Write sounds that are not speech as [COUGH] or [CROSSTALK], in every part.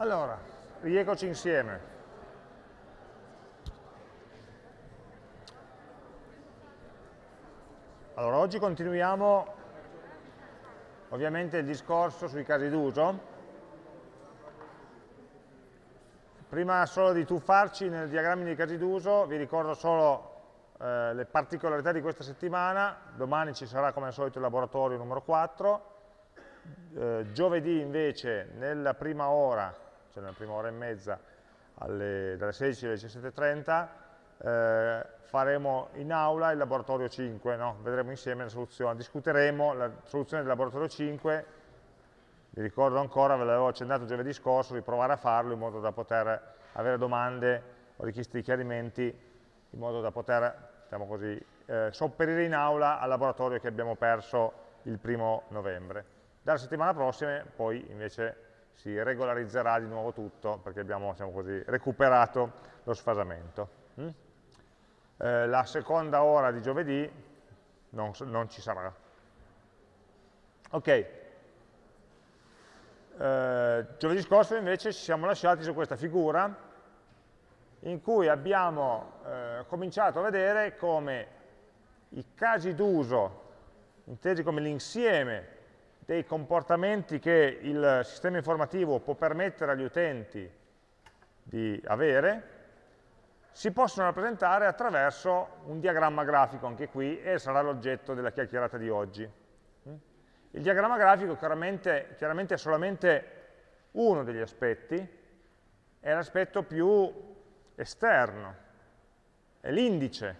Allora, rieccoci insieme. Allora, oggi continuiamo ovviamente il discorso sui casi d'uso. Prima solo di tuffarci nel diagramma dei casi d'uso, vi ricordo solo eh, le particolarità di questa settimana. Domani ci sarà come al solito il laboratorio numero 4. Eh, giovedì invece nella prima ora cioè nella prima ora e mezza alle, dalle 16 alle 17.30, eh, faremo in aula il laboratorio 5, no? vedremo insieme la soluzione, discuteremo la soluzione del laboratorio 5, vi ricordo ancora, ve l'avevo accennato giovedì scorso, di provare a farlo in modo da poter avere domande o richieste di chiarimenti, in modo da poter, diciamo così, eh, sopperire in aula al laboratorio che abbiamo perso il primo novembre. Dalla settimana prossima poi invece si regolarizzerà di nuovo tutto perché abbiamo diciamo così, recuperato lo sfasamento. Mm? Eh, la seconda ora di giovedì non, non ci sarà. Ok, eh, giovedì scorso invece ci siamo lasciati su questa figura in cui abbiamo eh, cominciato a vedere come i casi d'uso, intesi come l'insieme dei comportamenti che il sistema informativo può permettere agli utenti di avere, si possono rappresentare attraverso un diagramma grafico, anche qui, e sarà l'oggetto della chiacchierata di oggi. Il diagramma grafico chiaramente, chiaramente è solamente uno degli aspetti, è l'aspetto più esterno, è l'indice.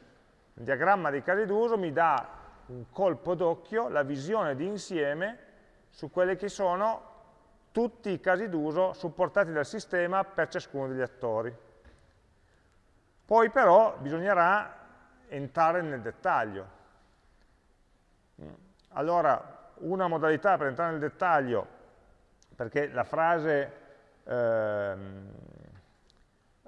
Il diagramma dei casi d'uso mi dà un colpo d'occhio, la visione di insieme su quelli che sono tutti i casi d'uso supportati dal sistema per ciascuno degli attori. Poi però bisognerà entrare nel dettaglio. Allora, una modalità per entrare nel dettaglio, perché la frase ehm,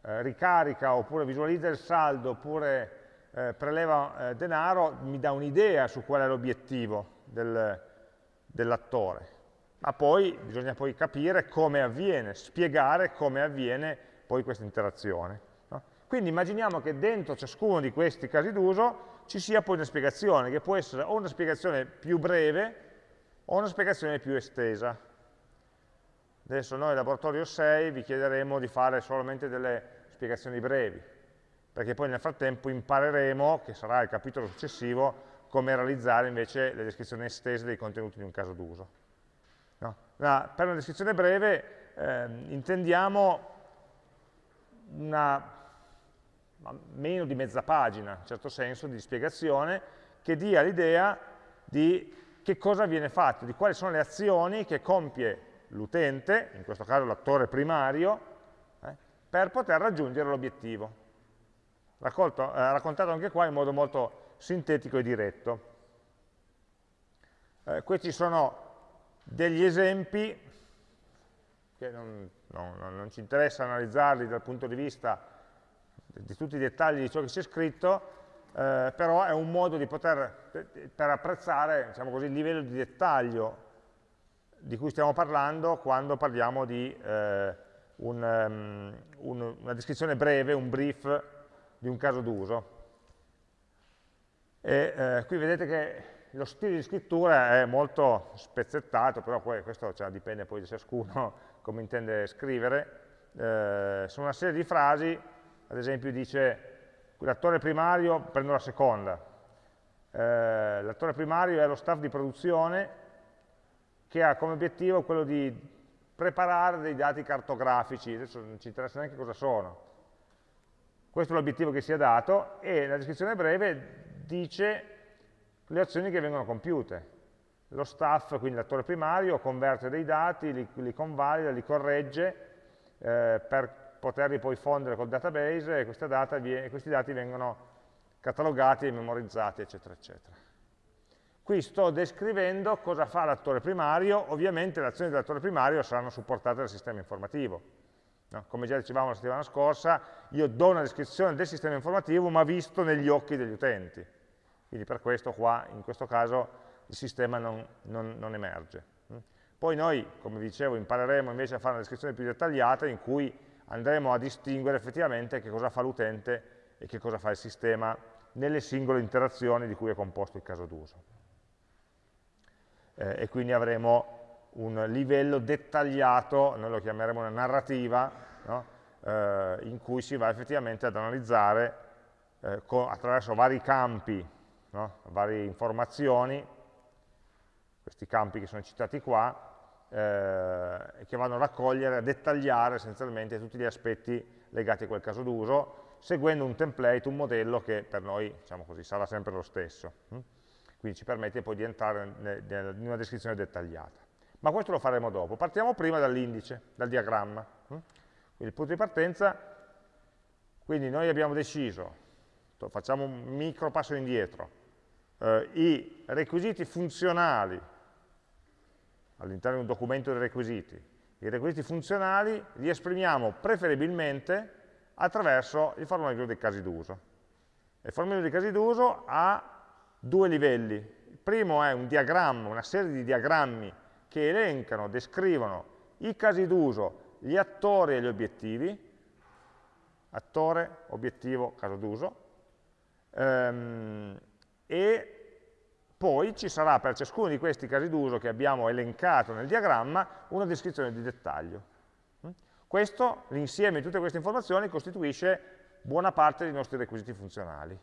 eh, ricarica oppure visualizza il saldo oppure eh, preleva eh, denaro mi dà un'idea su qual è l'obiettivo del, dell'attore, ma poi bisogna poi capire come avviene, spiegare come avviene poi questa interazione. No? Quindi immaginiamo che dentro ciascuno di questi casi d'uso ci sia poi una spiegazione, che può essere o una spiegazione più breve o una spiegazione più estesa. Adesso noi, laboratorio 6, vi chiederemo di fare solamente delle spiegazioni brevi, perché poi nel frattempo impareremo, che sarà il capitolo successivo, come realizzare invece le descrizioni estese dei contenuti di un caso d'uso. No? per una descrizione breve eh, intendiamo una meno di mezza pagina, in certo senso, di spiegazione, che dia l'idea di che cosa viene fatto, di quali sono le azioni che compie l'utente, in questo caso l'attore primario, eh, per poter raggiungere l'obiettivo. Eh, raccontato anche qua in modo molto sintetico e diretto. Eh, questi sono degli esempi che non, non, non, ci interessa analizzarli dal punto di vista di tutti i dettagli di ciò che c'è scritto, eh, però è un modo di poter, per apprezzare diciamo così, il livello di dettaglio di cui stiamo parlando quando parliamo di eh, un, um, un, una descrizione breve, un brief di un caso d'uso. E eh, qui vedete che lo stile di scrittura è molto spezzettato, però poi questo cioè, dipende poi da ciascuno [LAUGHS] come intende scrivere. Eh, sono una serie di frasi, ad esempio dice l'attore primario, prendo la seconda, eh, l'attore primario è lo staff di produzione che ha come obiettivo quello di preparare dei dati cartografici, adesso non ci interessa neanche cosa sono, questo è l'obiettivo che si è dato e la descrizione breve dice le azioni che vengono compiute. Lo staff, quindi l'attore primario, converte dei dati, li, li convalida, li corregge eh, per poterli poi fondere col database e data, questi dati vengono catalogati memorizzati, eccetera, eccetera. Qui sto descrivendo cosa fa l'attore primario, ovviamente le azioni dell'attore primario saranno supportate dal sistema informativo. No? Come già dicevamo la settimana scorsa, io do una descrizione del sistema informativo ma visto negli occhi degli utenti. Quindi per questo qua, in questo caso, il sistema non, non, non emerge. Poi noi, come dicevo, impareremo invece a fare una descrizione più dettagliata in cui andremo a distinguere effettivamente che cosa fa l'utente e che cosa fa il sistema nelle singole interazioni di cui è composto il caso d'uso. Eh, e quindi avremo un livello dettagliato, noi lo chiameremo una narrativa, no? eh, in cui si va effettivamente ad analizzare eh, attraverso vari campi, no? varie informazioni, questi campi che sono citati qua, eh, che vanno a raccogliere, a dettagliare essenzialmente tutti gli aspetti legati a quel caso d'uso, seguendo un template, un modello che per noi diciamo così, sarà sempre lo stesso. Hm? Quindi ci permette poi di entrare in una descrizione dettagliata. Ma questo lo faremo dopo. Partiamo prima dall'indice, dal diagramma. Hm? Quindi il punto di partenza, quindi noi abbiamo deciso, facciamo un micro passo indietro, eh, i requisiti funzionali all'interno di un documento di requisiti. I requisiti funzionali li esprimiamo preferibilmente attraverso il formulario dei casi d'uso. Il formulario dei casi d'uso ha due livelli. Il primo è un diagramma, una serie di diagrammi che elencano, descrivono i casi d'uso, gli attori e gli obiettivi, attore, obiettivo, caso d'uso, ehm, e poi ci sarà per ciascuno di questi casi d'uso che abbiamo elencato nel diagramma una descrizione di dettaglio. Mm? Questo, l'insieme di tutte queste informazioni, costituisce buona parte dei nostri requisiti funzionali.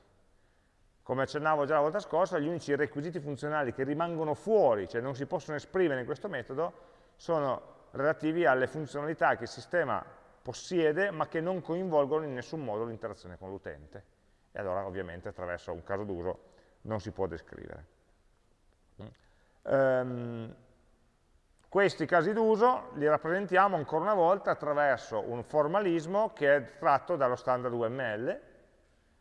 Come accennavo già la volta scorsa, gli unici requisiti funzionali che rimangono fuori, cioè non si possono esprimere in questo metodo, sono relativi alle funzionalità che il sistema possiede ma che non coinvolgono in nessun modo l'interazione con l'utente. E allora ovviamente attraverso un caso d'uso non si può descrivere. Um, questi casi d'uso li rappresentiamo ancora una volta attraverso un formalismo che è tratto dallo standard UML,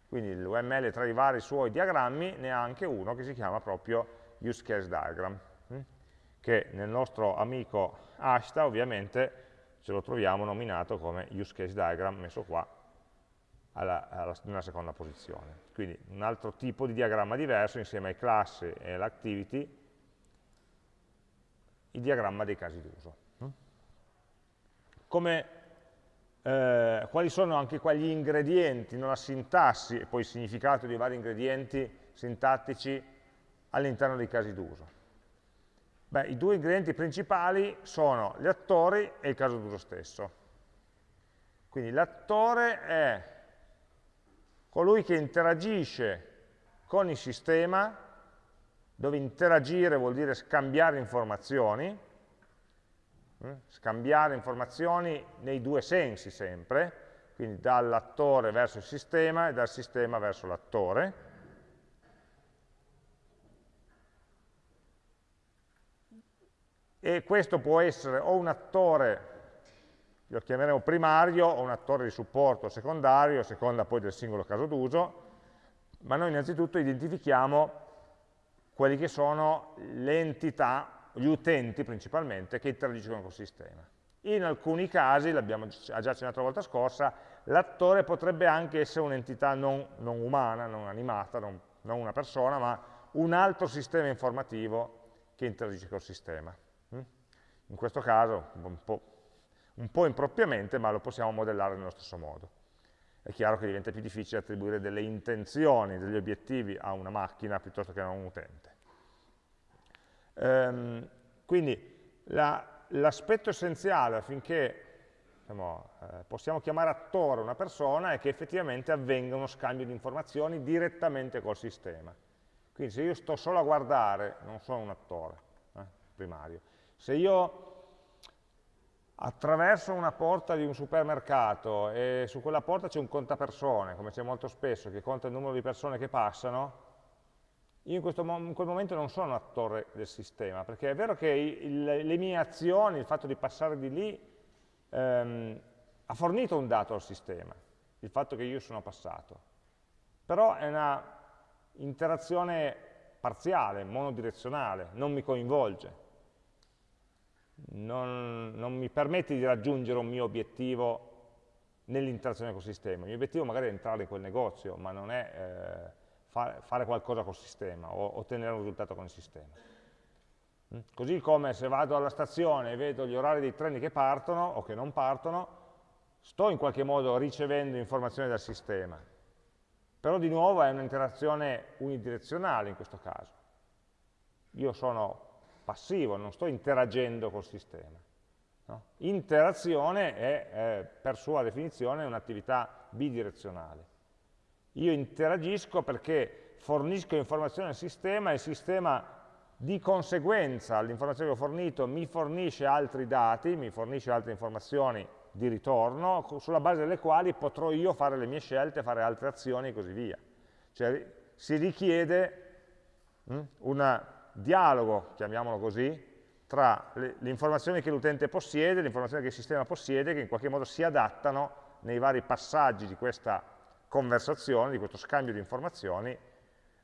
quindi l'UML tra i vari suoi diagrammi ne ha anche uno che si chiama proprio use case diagram, hm? che nel nostro amico Ashta ovviamente ce lo troviamo nominato come use case diagram, messo qua alla, alla, nella seconda posizione. Quindi un altro tipo di diagramma diverso insieme ai classi e all'activity il diagramma dei casi d'uso. Eh, quali sono anche quegli ingredienti, non la sintassi e poi il significato di vari ingredienti sintattici all'interno dei casi d'uso? Beh, i due ingredienti principali sono gli attori e il caso d'uso stesso. Quindi l'attore è colui che interagisce con il sistema dove interagire vuol dire scambiare informazioni, eh? scambiare informazioni nei due sensi sempre, quindi dall'attore verso il sistema e dal sistema verso l'attore. E questo può essere o un attore, lo chiameremo primario, o un attore di supporto secondario, a seconda poi del singolo caso d'uso, ma noi innanzitutto identifichiamo quelli che sono le entità, gli utenti principalmente, che interagiscono col sistema. In alcuni casi, l'abbiamo già accennato la volta scorsa, l'attore potrebbe anche essere un'entità non, non, umana, non animata, non, non, una persona, ma un altro sistema informativo che interagisce col sistema. Mm? In questo caso, un po', un po' impropriamente, ma lo possiamo modellare nello stesso modo è chiaro che diventa più difficile attribuire delle intenzioni, degli obiettivi a una macchina piuttosto che a un utente. Ehm, quindi l'aspetto la, essenziale affinché diciamo, eh, possiamo chiamare attore una persona è che effettivamente avvenga uno scambio di informazioni direttamente col sistema. Quindi se io sto solo a guardare, non sono un attore eh, primario. Se io attraverso una porta di un supermercato e su quella porta c'è un contapersone, come c'è molto spesso, che conta il numero di persone che passano, io in, questo, in quel momento non sono attore del sistema, perché è vero che il, le mie azioni, il fatto di passare di lì, ehm, ha fornito un dato al sistema, il fatto che io sono passato. Però è una interazione parziale, monodirezionale, non mi coinvolge non, non mi permette di raggiungere un mio obiettivo nell'interazione col sistema. Il mio obiettivo magari è entrare in quel negozio, ma non è eh, fare, fare qualcosa col sistema o ottenere un risultato con il sistema. Mm? Così come se vado alla stazione e vedo gli orari dei treni che partono o che non partono, sto in qualche modo ricevendo informazioni dal sistema. Però di nuovo è un'interazione unidirezionale in questo caso. Io sono passivo, non sto interagendo col sistema. No? Interazione è, è, per sua definizione, un'attività bidirezionale. Io interagisco perché fornisco informazioni al sistema e il sistema di conseguenza all'informazione che ho fornito mi fornisce altri dati, mi fornisce altre informazioni di ritorno, sulla base delle quali potrò io fare le mie scelte, fare altre azioni e così via. Cioè si richiede hm, un dialogo, chiamiamolo così, tra le, informazioni che l'utente possiede, le informazioni che il sistema possiede, che in qualche modo si adattano nei vari passaggi di questa conversazione, di questo scambio di informazioni,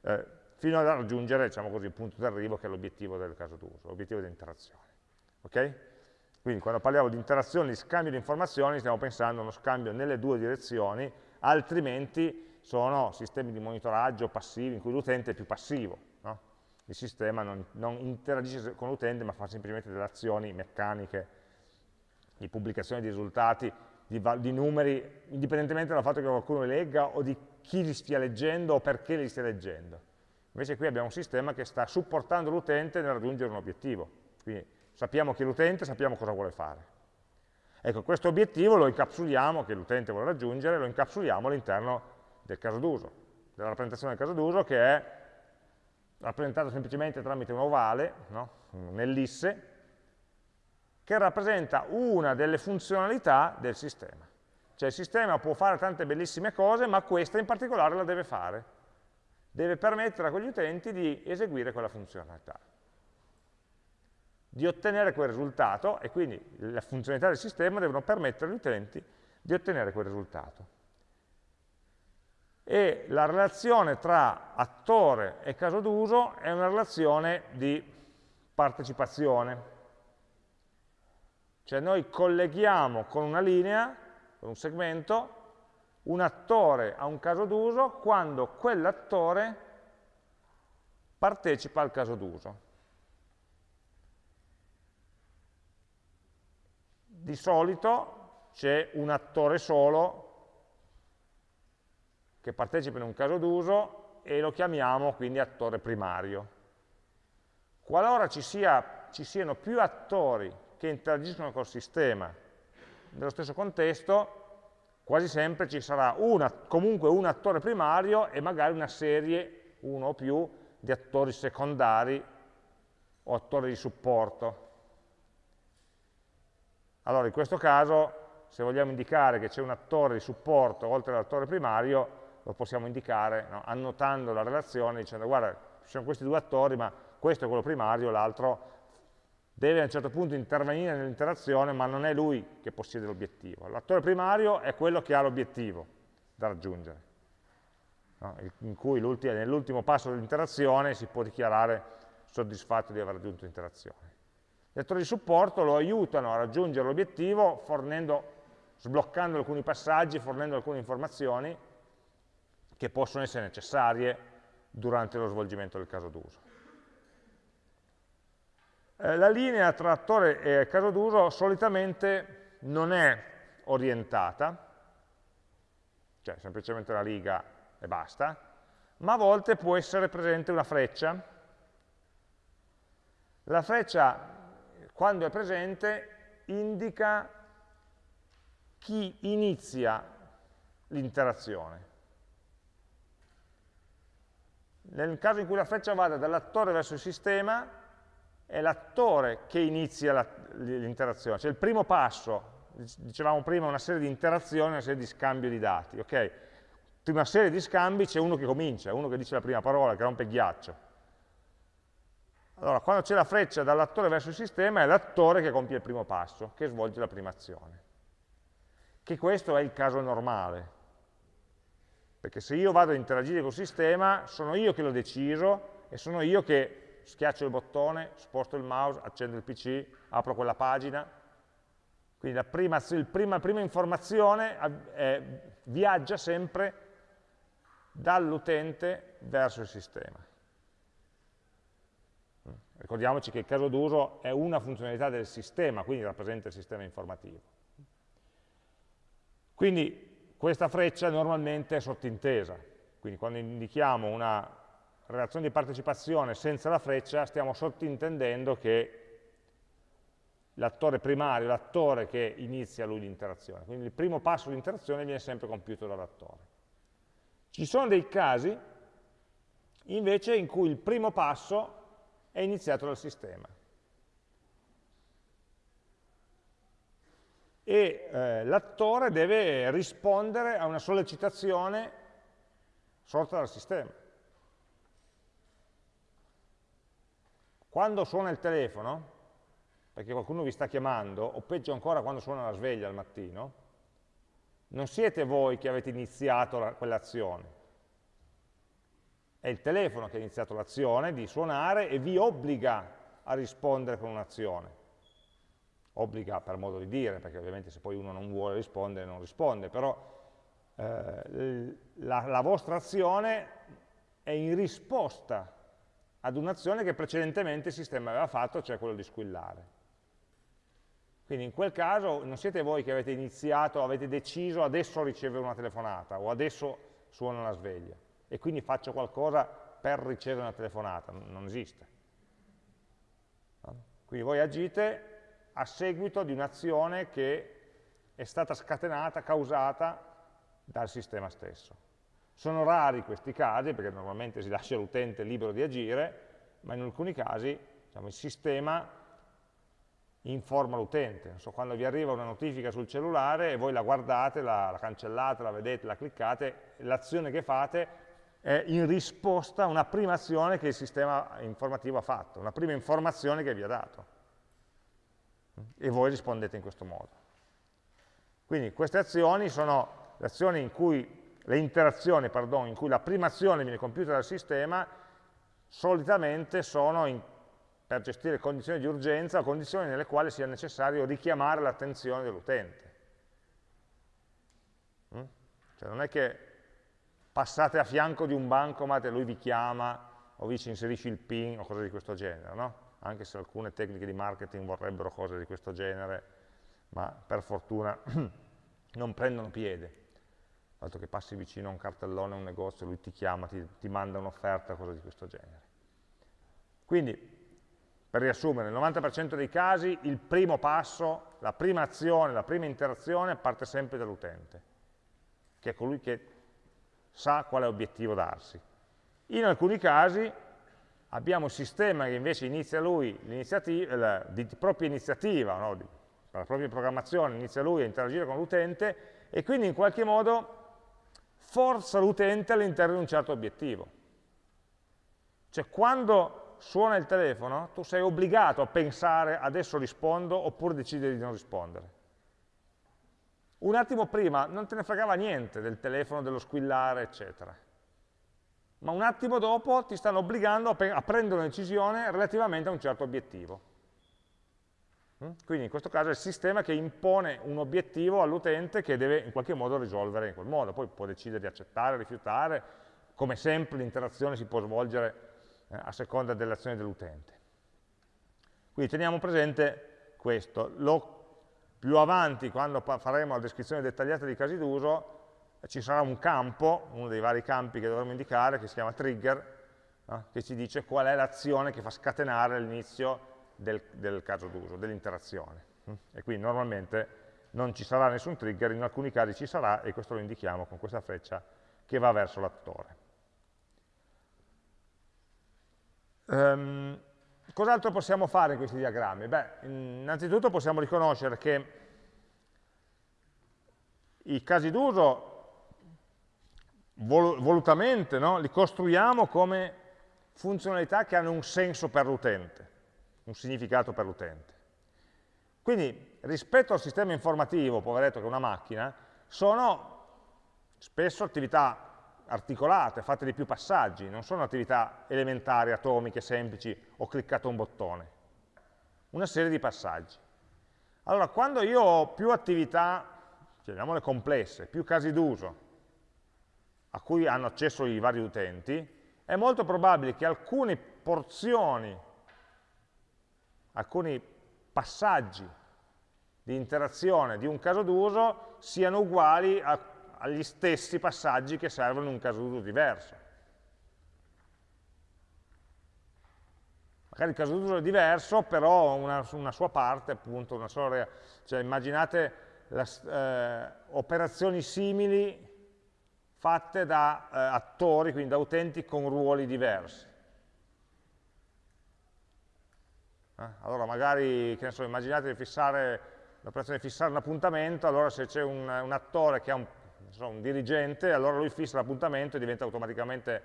eh, fino a raggiungere diciamo così, il punto d'arrivo che è l'obiettivo del caso d'uso, l'obiettivo di interazione. Okay? Quindi quando parliamo di interazione, di scambio di informazioni, stiamo pensando a uno scambio nelle due direzioni, altrimenti sono sistemi di monitoraggio passivi in cui l'utente è più passivo. Il sistema non, non interagisce con l'utente ma fa semplicemente delle azioni meccaniche di pubblicazione di risultati, di, di numeri, indipendentemente dal fatto che qualcuno li legga o di chi li stia leggendo o perché li stia leggendo. Invece qui abbiamo un sistema che sta supportando l'utente nel raggiungere un obiettivo. Quindi sappiamo chi è l'utente, sappiamo cosa vuole fare. Ecco, questo obiettivo lo incapsuliamo, che l'utente vuole raggiungere, lo incapsuliamo all'interno del caso d'uso, della rappresentazione del caso d'uso che è rappresentato semplicemente tramite un ovale, no? nell'isse, che rappresenta una delle funzionalità del sistema. Cioè il sistema può fare tante bellissime cose, ma questa in particolare la deve fare deve permettere a quegli utenti di eseguire quella funzionalità, di ottenere quel risultato e quindi le funzionalità del sistema devono permettere agli utenti di ottenere quel risultato. E la relazione tra attore e caso d'uso è una relazione di partecipazione. Cioè noi colleghiamo con una linea, con un segmento, un attore ha un caso d'uso quando quell'attore partecipa al caso d'uso. Di solito c'è un attore solo che partecipa in un caso d'uso e lo chiamiamo quindi attore primario. Qualora ci, sia, ci siano più attori che interagiscono col sistema nello stesso contesto, quasi sempre ci sarà una, comunque un attore primario e magari una serie, uno o più, di attori secondari o attori di supporto. Allora, in questo caso, se vogliamo indicare che c'è un attore di supporto oltre all'attore primario, lo possiamo indicare no? annotando la relazione dicendo guarda, ci sono questi due attori, ma questo è quello primario, l'altro deve a un certo punto intervenire nell'interazione, ma non è lui che possiede l'obiettivo. L'attore primario è quello che ha l'obiettivo da raggiungere, no? in cui nell'ultimo passo dell'interazione si può dichiarare soddisfatto di aver raggiunto l'interazione. Gli attori di supporto lo aiutano a raggiungere l'obiettivo fornendo, sbloccando alcuni passaggi, fornendo alcune informazioni che possono essere necessarie durante lo svolgimento del caso d'uso. Eh, la linea tra attore e caso d'uso solitamente non è orientata, cioè semplicemente la riga e basta, ma a volte può essere presente una freccia. La freccia, quando è presente, indica chi inizia l'interazione. Nel caso in cui la freccia vada dall'attore verso il sistema, è l'attore che inizia l'interazione, cioè il primo passo, dicevamo prima una serie di interazioni, una serie di scambio di dati, ok? Prima serie di scambi c'è uno che comincia, uno che dice la prima parola, che rompe il ghiaccio. Allora, quando c'è la freccia dall'attore verso il sistema, è l'attore che compie il primo passo, che svolge la prima azione. Che questo è il caso normale. Perché se io vado ad interagire col sistema, sono io che l'ho deciso e sono io che schiaccio il bottone, sposto il mouse, accendo il PC, apro quella pagina. Quindi la prima, prima, prima informazione è, viaggia sempre dall'utente verso il sistema. ricordiamoci che il caso d'uso è una funzionalità del sistema, quindi rappresenta il sistema informativo. Quindi questa freccia normalmente è sottintesa, quindi quando indichiamo una relazione di partecipazione senza la freccia stiamo sottintendendo che l'attore primario, l'attore che inizia lui l'interazione, quindi il primo passo di interazione viene sempre compiuto dall'attore. Ci sono dei casi invece in cui il primo passo è iniziato dal sistema. E eh, l'attore deve rispondere a una sollecitazione sorta dal sistema. Quando suona il telefono, perché qualcuno vi sta chiamando, o peggio ancora quando suona la sveglia al mattino, non siete voi che avete iniziato quell'azione, è il telefono che ha iniziato l'azione di suonare e vi obbliga a rispondere con un'azione. Obbliga per modo di dire, perché ovviamente se poi uno non vuole rispondere non risponde, però eh, la, la vostra azione è in risposta ad un'azione che precedentemente il sistema aveva fatto, cioè quello di squillare. Quindi in quel caso non siete voi che avete iniziato, avete deciso adesso ricevere una telefonata o adesso suona la sveglia e quindi faccio qualcosa per ricevere una telefonata, non esiste. Quindi voi agite a seguito di un'azione che è stata scatenata, causata dal sistema stesso. Sono rari questi casi, perché normalmente si lascia l'utente libero di agire, ma in alcuni casi diciamo, il sistema informa l'utente. So, quando vi arriva una notifica sul cellulare e voi la guardate, la, la cancellate, la vedete, la cliccate, l'azione che fate è in risposta a una prima azione che il sistema informativo ha fatto, una prima informazione che vi ha dato. E voi rispondete in questo modo. Quindi queste azioni sono le azioni in cui, le interazioni, pardon, in cui la prima azione viene compiuta dal sistema, solitamente sono in, per gestire condizioni di urgenza o condizioni nelle quali sia necessario richiamare l'attenzione dell'utente. Mm? Cioè non è che passate a fianco di un bancomat e lui vi chiama o vi ci inserisce il PIN o cose di questo genere, no? Anche se alcune tecniche di marketing vorrebbero cose di questo genere, ma per fortuna [CLEARS THROAT] non prendono piede. Altro che passi vicino a un cartellone a un negozio, lui ti chiama, ti, ti manda un'offerta, cose di questo genere. Quindi, per riassumere, nel 90% dei casi il primo passo, la prima azione, la prima interazione parte sempre dall'utente, che è colui che sa quale obiettivo darsi. In alcuni casi abbiamo il sistema che invece inizia lui l'iniziativa, di propria iniziativa, no? di, la propria programmazione, inizia lui a interagire con l'utente e quindi in qualche modo forza l'utente all'interno di un certo obiettivo. Cioè quando suona il telefono tu sei obbligato a pensare adesso rispondo oppure decidere di non rispondere. Un attimo prima non te ne fregava niente del telefono, dello squillare, eccetera. Ma un attimo dopo ti stanno obbligando a, prendere una decisione relativamente a un certo obiettivo. Mm? Quindi in questo caso è il sistema che impone un obiettivo all'utente che deve in qualche modo risolvere in quel modo, poi può decidere di accettare, rifiutare, come sempre l'interazione si può svolgere eh, a seconda dell'azione dell'utente. Quindi teniamo presente questo, lo più avanti, quando faremo la descrizione dettagliata dei casi d'uso, ci sarà un campo, uno dei vari campi che dovremo indicare, che si chiama trigger, eh, che ci dice qual è l'azione che fa scatenare l'inizio del, del, caso d'uso, dell'interazione. E quindi normalmente non ci sarà nessun trigger, in alcuni casi ci sarà, e questo lo indichiamo con questa freccia che va verso l'attore. Um, Cos'altro possiamo fare in questi diagrammi? Beh, innanzitutto possiamo riconoscere che i casi d'uso vol volutamente no? li costruiamo come funzionalità che hanno un senso per l'utente, un significato per l'utente. Quindi rispetto al sistema informativo, poveretto che è una macchina, sono spesso attività articolate, fatte di più passaggi, non sono attività elementari, atomiche, semplici, ho cliccato un bottone. Una serie di passaggi. Allora, quando io ho più attività, chiamiamole complesse, più casi d'uso, a cui hanno accesso i vari utenti, è molto probabile che alcune porzioni alcuni passaggi di interazione di un caso d'uso siano uguali a, agli stessi passaggi che servono in un caso d'uso diverso. Magari il caso d'uso è diverso, però una, una, sua parte, appunto, una sola, cioè immaginate la, eh, operazioni simili fatte da eh, attori, quindi da utenti con ruoli diversi. Eh? Allora magari, che ne so, immaginate di fissare l'operazione di fissare un appuntamento, allora se c'è un, un, attore che ha un, so, un dirigente, allora lui fissa l'appuntamento e diventa automaticamente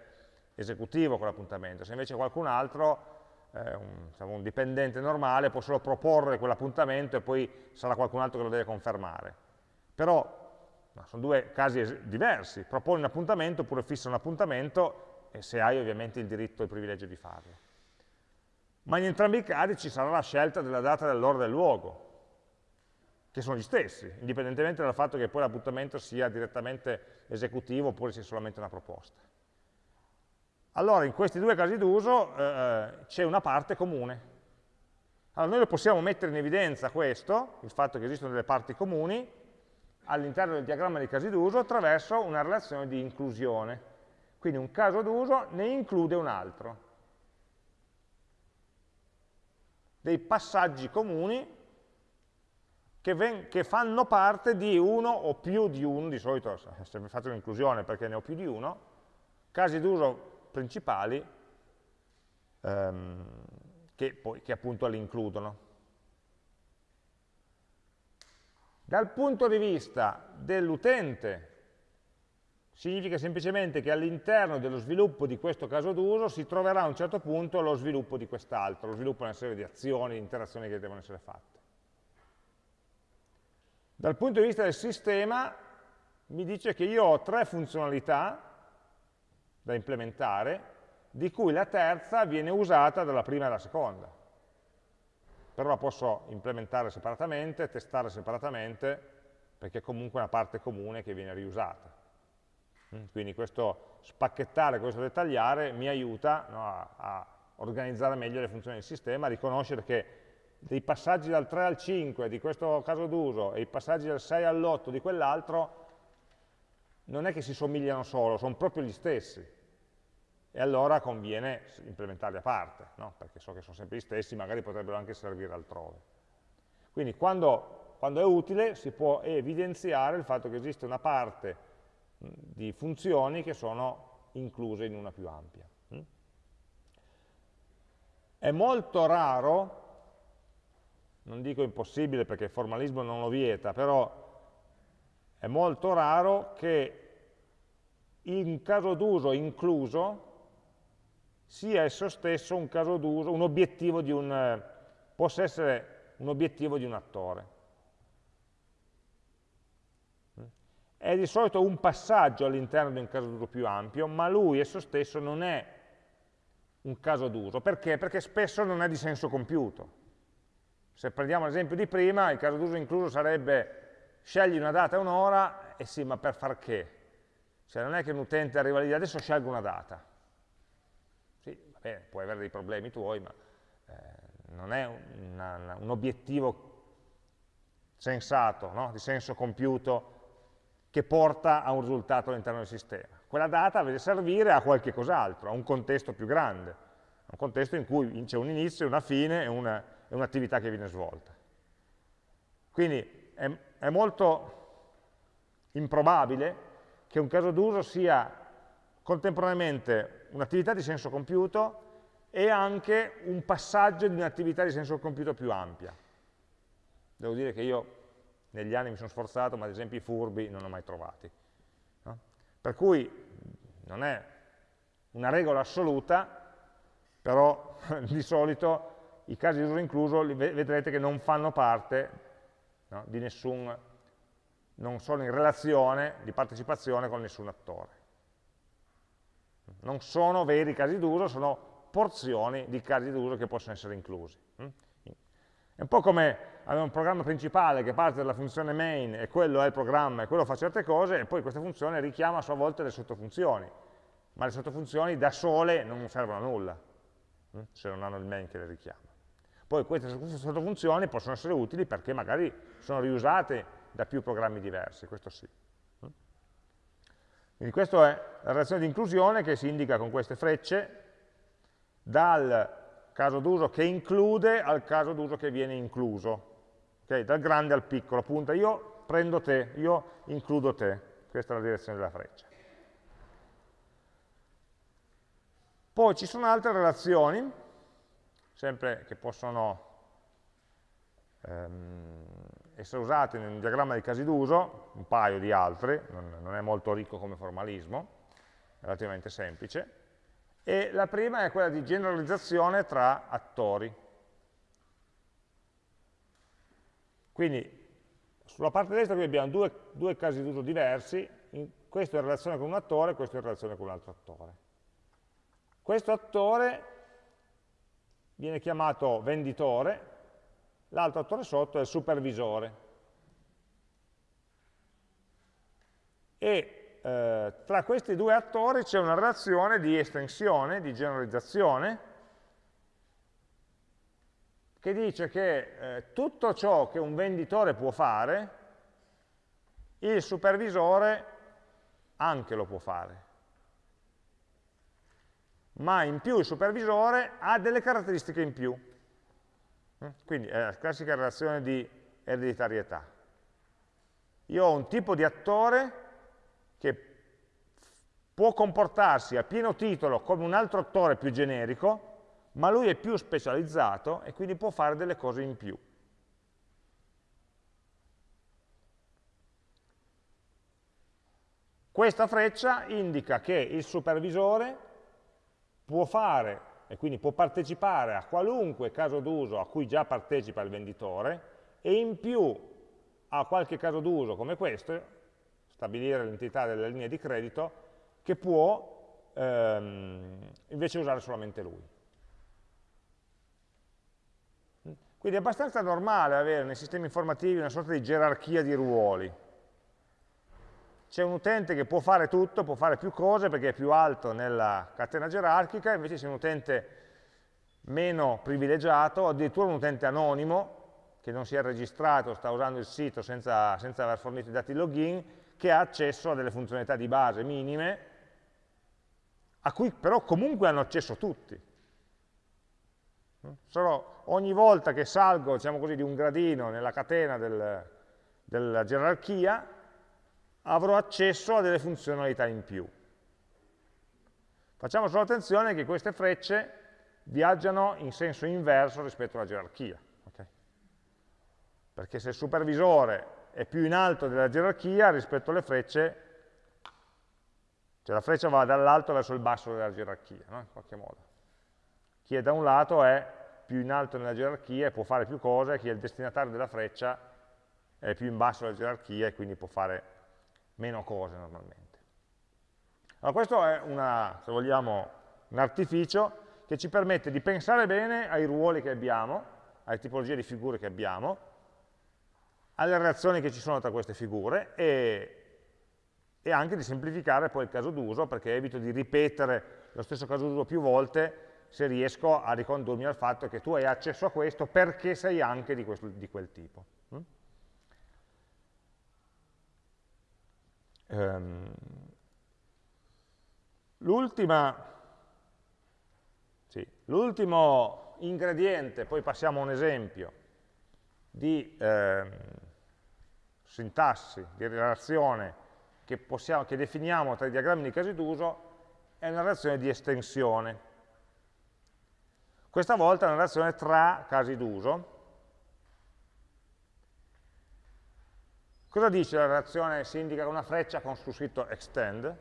esecutivo quell'appuntamento. Se invece qualcun altro, eh, un, diciamo, un, dipendente normale, può solo proporre quell'appuntamento e poi sarà qualcun altro che lo deve confermare. Però no, sono due casi diversi, proponi un appuntamento oppure fissa un appuntamento e se hai ovviamente il diritto e il privilegio di farlo. Ma in entrambi i casi ci sarà la scelta della data e dell'ora del luogo, che sono gli stessi, indipendentemente dal fatto che poi l'appuntamento sia direttamente esecutivo oppure sia solamente una proposta. Allora, in questi due casi d'uso eh, eh, c'è una parte comune. Allora, noi lo possiamo mettere in evidenza questo, il fatto che esistono delle parti comuni, all'interno del diagramma dei casi d'uso attraverso una relazione di inclusione. Quindi un caso d'uso ne include un altro. Dei passaggi comuni che, che, fanno parte di uno o più di uno, di solito sempre faccio un'inclusione perché ne ho più di uno, casi d'uso principali ehm, che, che appunto li includono. Dal punto di vista dell'utente, significa semplicemente che all'interno dello sviluppo di questo caso d'uso si troverà a un certo punto lo sviluppo di quest'altro, lo sviluppo di una serie di azioni, di interazioni che devono essere fatte. Dal punto di vista del sistema mi dice che io ho tre funzionalità da implementare, di cui la terza viene usata dalla prima e dalla seconda. Però la posso implementare separatamente, testare separatamente, perché è comunque una parte comune che viene riusata. Mm, quindi questo spacchettare, questo dettagliare mi aiuta no, a, a organizzare meglio le funzioni del sistema, a riconoscere che dei passaggi dal 3 al 5 di questo caso d'uso e i passaggi dal 6 all'8 di quell'altro non è che si somigliano solo, sono proprio gli stessi. E allora conviene implementarli a parte, no? perché so che sono sempre gli stessi, magari potrebbero anche servire altrove. Quindi quando, quando è utile si può evidenziare il fatto che esiste una parte di funzioni che sono incluse in una più ampia. È molto raro non dico impossibile perché il formalismo non lo vieta, però è molto raro che in caso d'uso incluso sia esso stesso un caso d'uso, un obiettivo di un, possa essere un obiettivo di un attore. È di solito un passaggio all'interno di un caso d'uso più ampio, ma lui esso stesso non è un caso d'uso. Perché? Perché spesso non è di senso compiuto. Se prendiamo l'esempio di prima, il caso d'uso incluso sarebbe scegli una data e un'ora, e sì, ma per far che? Cioè non è che un utente arriva lì, adesso scelgo una data. Va bene, puoi avere dei problemi tuoi, ma eh, non è una, una, un obiettivo sensato, no? di senso compiuto, che porta a un risultato all'interno del sistema. Quella data deve servire a qualche cos'altro, a un contesto più grande, a un contesto in cui c'è un inizio, una fine e un'attività che viene svolta. Quindi è, è molto improbabile che un caso d'uso sia contemporaneamente un'attività di senso compiuto e anche un passaggio di un'attività di senso compiuto più ampia. Devo dire che io negli anni mi sono sforzato, ma ad esempio i furbi non ho mai trovati. No? Per cui non è una regola assoluta, però [LAUGHS] di solito i casi di uso incluso vedrete che non fanno parte no, di nessun, non sono in relazione di partecipazione con nessun attore. Non sono veri casi d'uso, sono porzioni di casi d'uso che possono essere inclusi. Mm? È un po' come avere un programma principale che parte dalla funzione main e quello è il programma e quello fa certe cose e poi questa funzione richiama a sua volta le sottofunzioni, ma le sottofunzioni da sole non servono a nulla, mm? se non hanno il main che le richiama. Poi queste sottofunzioni possono essere utili perché magari sono riusate da più programmi diversi, questo sì. Quindi questa è la relazione di inclusione che si indica con queste frecce dal caso d'uso che include al caso d'uso che viene incluso, okay? dal grande al piccolo, appunto io prendo te, io includo te, questa è la direzione della freccia. Poi ci sono altre relazioni, sempre che possono ehm, essere usate in un diagramma di casi d'uso, un paio di altri, non, non è molto ricco come formalismo, è relativamente semplice, e la prima è quella di generalizzazione tra attori. Quindi sulla parte destra qui abbiamo due, due casi d'uso diversi, questo in relazione con un attore, questo in relazione con un altro attore. Questo attore viene chiamato venditore, l'altro attore sotto è il supervisore. E eh, tra questi due attori c'è una relazione di estensione, di generalizzazione, che dice che eh, tutto ciò che un venditore può fare, il supervisore anche lo può fare ma in più il supervisore ha delle caratteristiche in più. Mm? Quindi è la classica relazione di ereditarietà. Io ho un tipo di attore che può comportarsi a pieno titolo come un altro attore più generico, ma lui è più specializzato e quindi può fare delle cose in più. Questa freccia indica che il supervisore può fare e quindi può partecipare a qualunque caso d'uso a cui già partecipa il venditore e in più a qualche caso d'uso come questo, stabilire l'entità delle linee di credito, che può ehm, invece usare solamente lui. Quindi è abbastanza normale avere nei sistemi informativi una sorta di gerarchia di ruoli c'è un utente che può fare tutto, può fare più cose perché è più alto nella catena gerarchica, invece c'è un utente meno privilegiato, addirittura un utente anonimo, che non si è registrato, sta usando il sito senza, senza aver fornito i dati login, che ha accesso a delle funzionalità di base minime, a cui però comunque hanno accesso tutti. Solo ogni volta che salgo, diciamo così, di un gradino nella catena del, della gerarchia, avrò accesso a delle funzionalità in più. Facciamo solo attenzione che queste frecce viaggiano in senso inverso rispetto alla gerarchia. Okay? Perché se il supervisore è più in alto della gerarchia rispetto alle frecce, cioè la freccia va dall'alto verso il basso della gerarchia, no? in qualche modo. Chi è da un lato è più in alto nella gerarchia e può fare più cose, chi è il destinatario della freccia è più in basso della gerarchia e quindi può fare meno cose normalmente. Allora questo è una, se vogliamo, un artificio che ci permette di pensare bene ai ruoli che abbiamo, alle tipologie di figure che abbiamo, alle relazioni che ci sono tra queste figure e, e anche di semplificare poi il caso d'uso perché evito di ripetere lo stesso caso d'uso più volte se riesco a ricondurmi al fatto che tu hai accesso a questo perché sei anche di, questo, di quel tipo. Um, L'ultimo sì, ingrediente, poi passiamo a un esempio, di eh, sintassi, di relazione che, possiamo, che definiamo tra i diagrammi di casi d'uso è una relazione di estensione. Questa volta è una relazione tra casi d'uso, Cosa dice la relazione? Si indica una freccia con su scritto extend.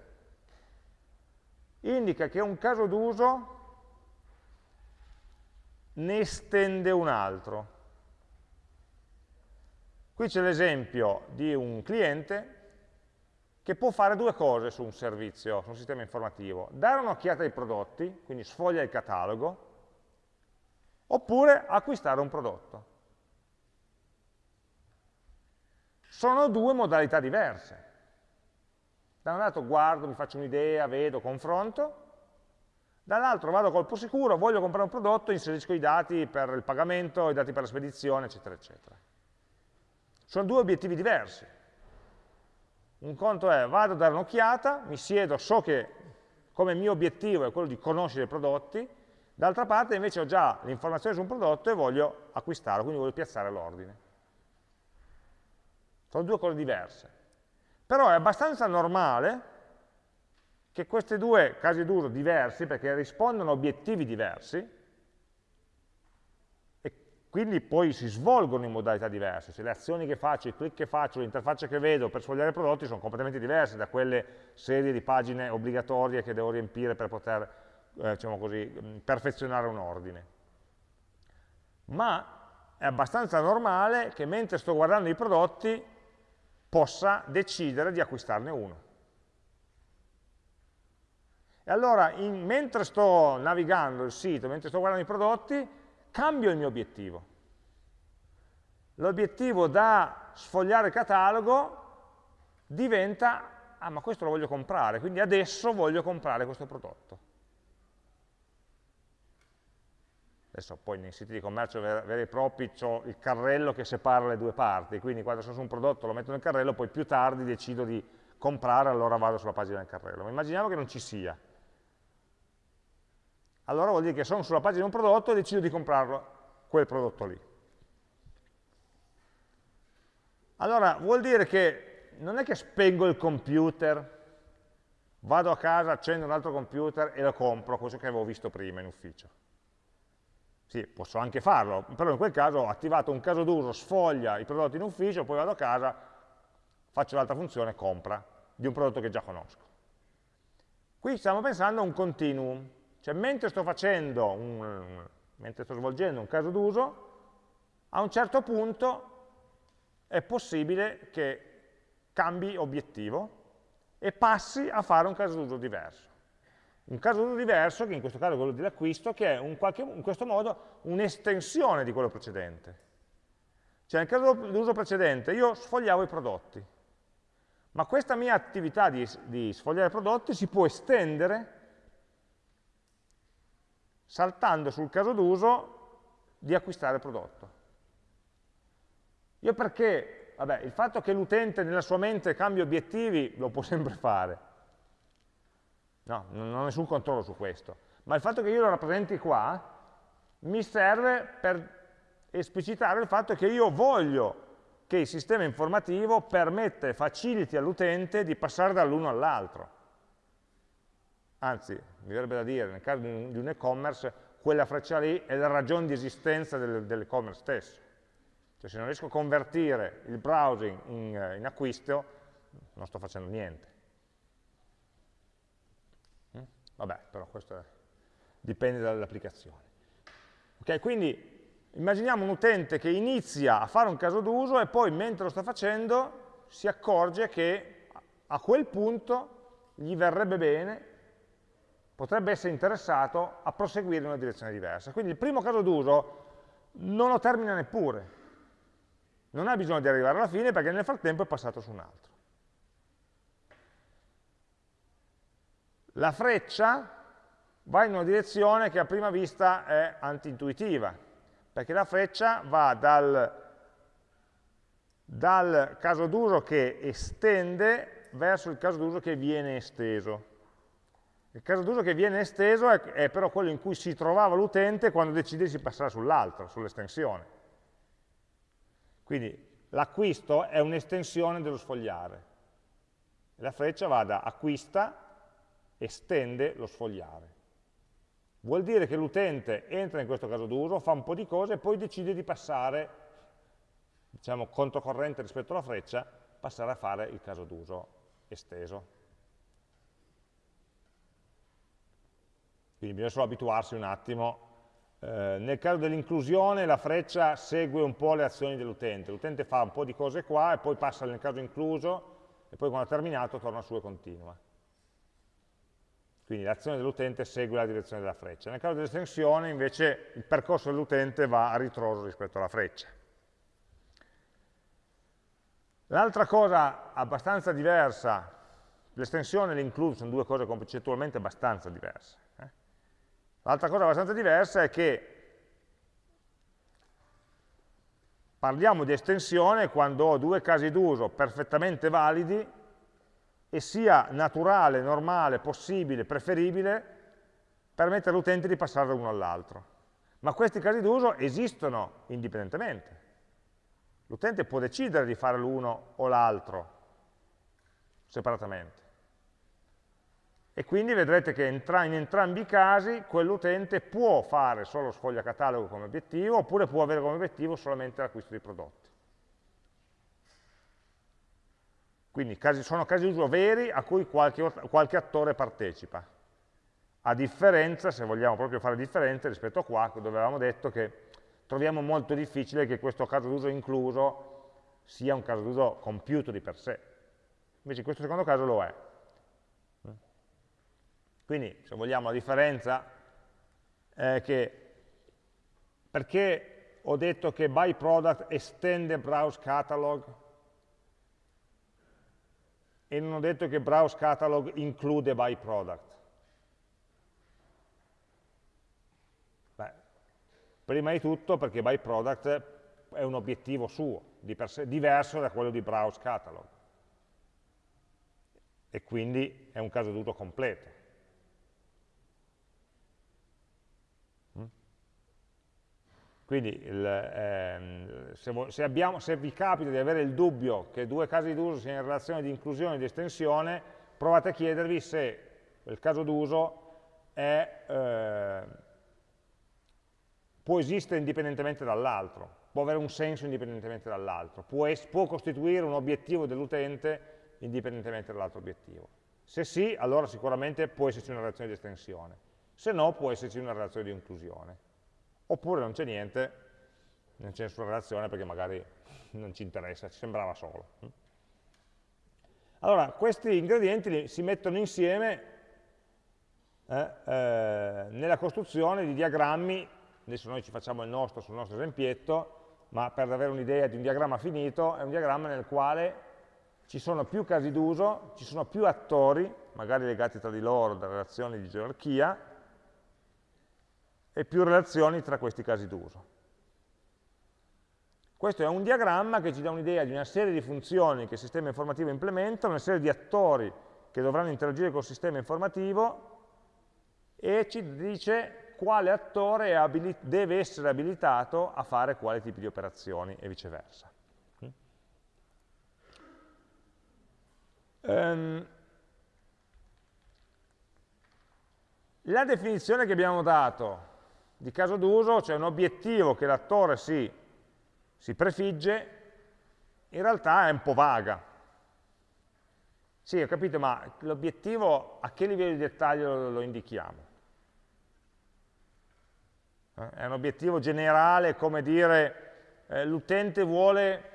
Indica che un caso d'uso ne estende un altro. Qui c'è l'esempio di un cliente che può fare due cose su un servizio, su un sistema informativo. Dare un'occhiata ai prodotti, quindi sfoglia il catalogo, oppure acquistare un prodotto. Sono due modalità diverse. Da un lato guardo, mi faccio un'idea, vedo, confronto, Dall'altro vado a colpo sicuro, voglio comprare un prodotto, inserisco i dati per il pagamento, i dati per la spedizione, eccetera, eccetera. Sono due obiettivi diversi. Un conto è, vado a dare un'occhiata, mi siedo, so che come mio obiettivo è quello di conoscere i prodotti, d'altra parte invece ho già l'informazione su un prodotto e voglio acquistarlo, quindi voglio piazzare l'ordine. Sono due cose diverse. Però è abbastanza normale che questi due casi d'uso diversi, perché rispondono a obiettivi diversi, e quindi poi si svolgono in modalità diverse, cioè le azioni che faccio, i click che faccio, l'interfaccia che vedo per sfogliare i prodotti sono completamente diverse da quelle serie di pagine obbligatorie che devo riempire per poter, eh, diciamo così, perfezionare un ordine. Ma è abbastanza normale che mentre sto guardando i prodotti possa decidere di acquistarne uno. E allora, in, mentre sto navigando il sito, mentre sto guardando i prodotti, cambio il mio obiettivo. L'obiettivo da sfogliare il catalogo diventa, ah ma questo lo voglio comprare, quindi adesso voglio comprare questo prodotto. Adesso poi nei siti di commercio veri e propri ho il carrello che separa le due parti, quindi quando sono su un prodotto lo metto nel carrello, poi più tardi decido di comprare, allora vado sulla pagina del carrello. Ma immaginiamo che non ci sia. Allora vuol dire che sono sulla pagina di un prodotto e decido di comprarlo, quel prodotto lì. Allora vuol dire che non è che spengo il computer, vado a casa, accendo un altro computer e lo compro, questo che avevo visto prima in ufficio sì, posso anche farlo, però in quel caso ho attivato un caso d'uso, sfoglia i prodotti in ufficio, poi vado a casa, faccio l'altra funzione, compra, di un prodotto che già conosco. Qui stiamo pensando a un continuum, cioè mentre sto un, mentre sto svolgendo un caso d'uso, a un certo punto è possibile che cambi obiettivo e passi a fare un caso d'uso diverso. Un caso diverso, che in questo caso è quello dell'acquisto, che è un qualche, in questo modo un'estensione di quello precedente. Cioè nel caso d'uso precedente io sfogliavo i prodotti, ma questa mia attività di, di sfogliare i prodotti si può estendere saltando sul caso d'uso di acquistare prodotto. Io perché? Vabbè, il fatto che l'utente nella sua mente cambi obiettivi lo può [LAUGHS] sempre fare, No, non ho nessun controllo su questo. Ma il fatto che io lo rappresenti qua mi serve per esplicitare il fatto che io voglio che il sistema informativo permetta e faciliti all'utente di passare dall'uno all'altro. Anzi, mi verrebbe da dire, nel caso di un e-commerce, quella freccia lì è la ragione di esistenza dell'e-commerce stesso. Cioè se non riesco a convertire il browsing in, in acquisto, non sto facendo niente. Vabbè, però questo è, dipende dall'applicazione. Ok, quindi immaginiamo un utente che inizia a fare un caso d'uso e poi mentre lo sta facendo si accorge che a quel punto gli verrebbe bene, potrebbe essere interessato a proseguire in una direzione diversa. Quindi il primo caso d'uso non lo termina neppure, non ha bisogno di arrivare alla fine perché nel frattempo è passato su un altro. La freccia va in una direzione che a prima vista è antintuitiva, perché la freccia va dal, dal caso d'uso che estende verso il caso d'uso che viene esteso. Il caso d'uso che viene esteso è, è, però quello in cui si trovava l'utente quando decide di passare sull'altro, sull'estensione. Quindi l'acquisto è un'estensione dello sfogliare. La freccia va da acquista estende lo sfogliare. Vuol dire che l'utente entra in questo caso d'uso, fa un po' di cose e poi decide di passare, diciamo, controcorrente rispetto alla freccia, passare a fare il caso d'uso esteso. Quindi bisogna solo abituarsi un attimo. Eh, nel caso dell'inclusione la freccia segue un po' le azioni dell'utente. L'utente fa un po' di cose qua e poi passa nel caso incluso e poi quando ha terminato torna su e continua. Quindi l'azione dell'utente segue la direzione della freccia. Nel caso dell'estensione invece il percorso dell'utente va a ritroso rispetto alla freccia. L'altra cosa abbastanza diversa, l'estensione e l'include sono due cose concettualmente abbastanza diverse. Eh? L'altra cosa abbastanza diversa è che parliamo di estensione quando ho due casi d'uso perfettamente validi e sia naturale, normale, possibile, preferibile permettere all'utente di passare da uno all'altro. Ma questi casi d'uso esistono indipendentemente. L'utente può decidere di fare l'uno o l'altro separatamente. E quindi vedrete che in entrambi i casi quell'utente può fare solo sfoglia catalogo come obiettivo, oppure può avere come obiettivo solamente l'acquisto di prodotti. Quindi casi, sono casi di uso veri a cui qualche, qualche attore partecipa. A differenza, se vogliamo proprio fare differenze, rispetto a qua, dove avevamo detto che troviamo molto difficile che questo caso d'uso incluso sia un caso d'uso compiuto di per sé. Invece in questo secondo caso lo è. Quindi, se vogliamo, la differenza è che perché ho detto che by product estende browse catalog e non ho detto che browse catalog include by product. Beh, prima di tutto perché by product è un obiettivo suo, di sé, diverso da quello di browse catalog. E quindi è un caso d'uso completo. Quindi il, ehm, se, se, abbiamo, se, vi capita di avere il dubbio che due casi d'uso siano in relazione di inclusione e di estensione, provate a chiedervi se il caso d'uso eh, può esistere indipendentemente dall'altro, può avere un senso indipendentemente dall'altro, può, può costituire un obiettivo dell'utente indipendentemente dall'altro obiettivo. Se sì, allora sicuramente può esserci una relazione di estensione, se no può esserci una relazione di inclusione oppure non c'è niente, non c'è nessuna relazione perché magari non ci interessa, ci sembrava solo. Allora, questi ingredienti si mettono insieme eh, eh, nella costruzione di diagrammi, adesso noi ci facciamo il nostro sul nostro esempietto, ma per avere un'idea di un diagramma finito, è un diagramma nel quale ci sono più casi d'uso, ci sono più attori, magari legati tra di loro da relazioni di gerarchia, e più relazioni tra questi casi d'uso. Questo è un diagramma che ci dà un'idea di una serie di funzioni che il sistema informativo implementa, una serie di attori che dovranno interagire col sistema informativo e ci dice quale attore deve essere abilitato a fare quali tipi di operazioni e viceversa. Um, la definizione che abbiamo dato di caso d'uso, cioè un obiettivo che l'attore si, si prefigge, in realtà è un po' vaga. Sì, ho capito, ma l'obiettivo a che livello di dettaglio lo, indichiamo? Eh? È un obiettivo generale, come dire, eh, l'utente vuole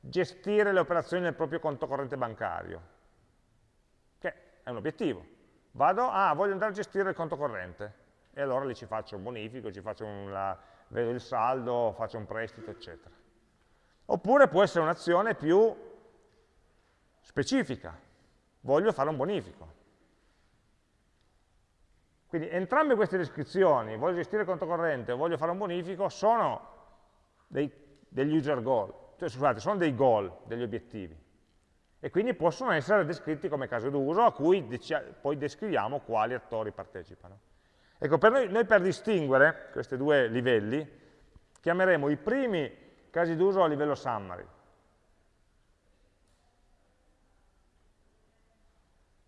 gestire le operazioni nel proprio conto corrente bancario, che è un obiettivo. Vado, ah, voglio andare a gestire il conto corrente e allora lì ci faccio un bonifico, ci faccio una, vedo il saldo, faccio un prestito, eccetera. Oppure può essere un'azione più specifica, voglio fare un bonifico. Quindi entrambe queste descrizioni, voglio gestire il conto corrente, voglio fare un bonifico, sono dei, degli user goal, cioè scusate, sono dei goal, degli obiettivi. E quindi possono essere descritti come caso d'uso a cui poi descriviamo quali attori partecipano. Ecco, per noi, noi per distinguere questi due livelli chiameremo i primi casi d'uso a livello summary,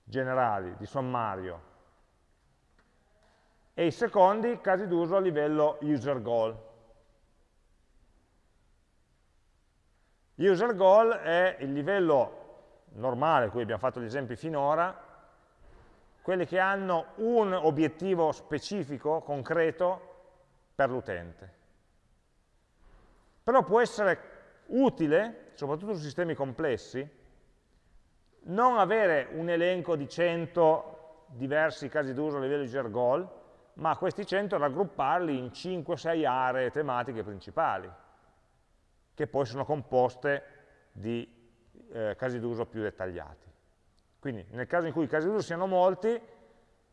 generali, di sommario, e i secondi casi d'uso a livello user goal. User goal è il livello normale cui abbiamo fatto gli esempi finora, quelli che hanno un obiettivo specifico, concreto, per l'utente. Però può essere utile, soprattutto su sistemi complessi, non avere un elenco di 100 diversi casi d'uso a livello di user goal, ma questi 100 raggrupparli in 5-6 aree tematiche principali, che poi sono composte di eh, casi d'uso più dettagliati. Quindi nel caso in cui i casi d'uso siano molti,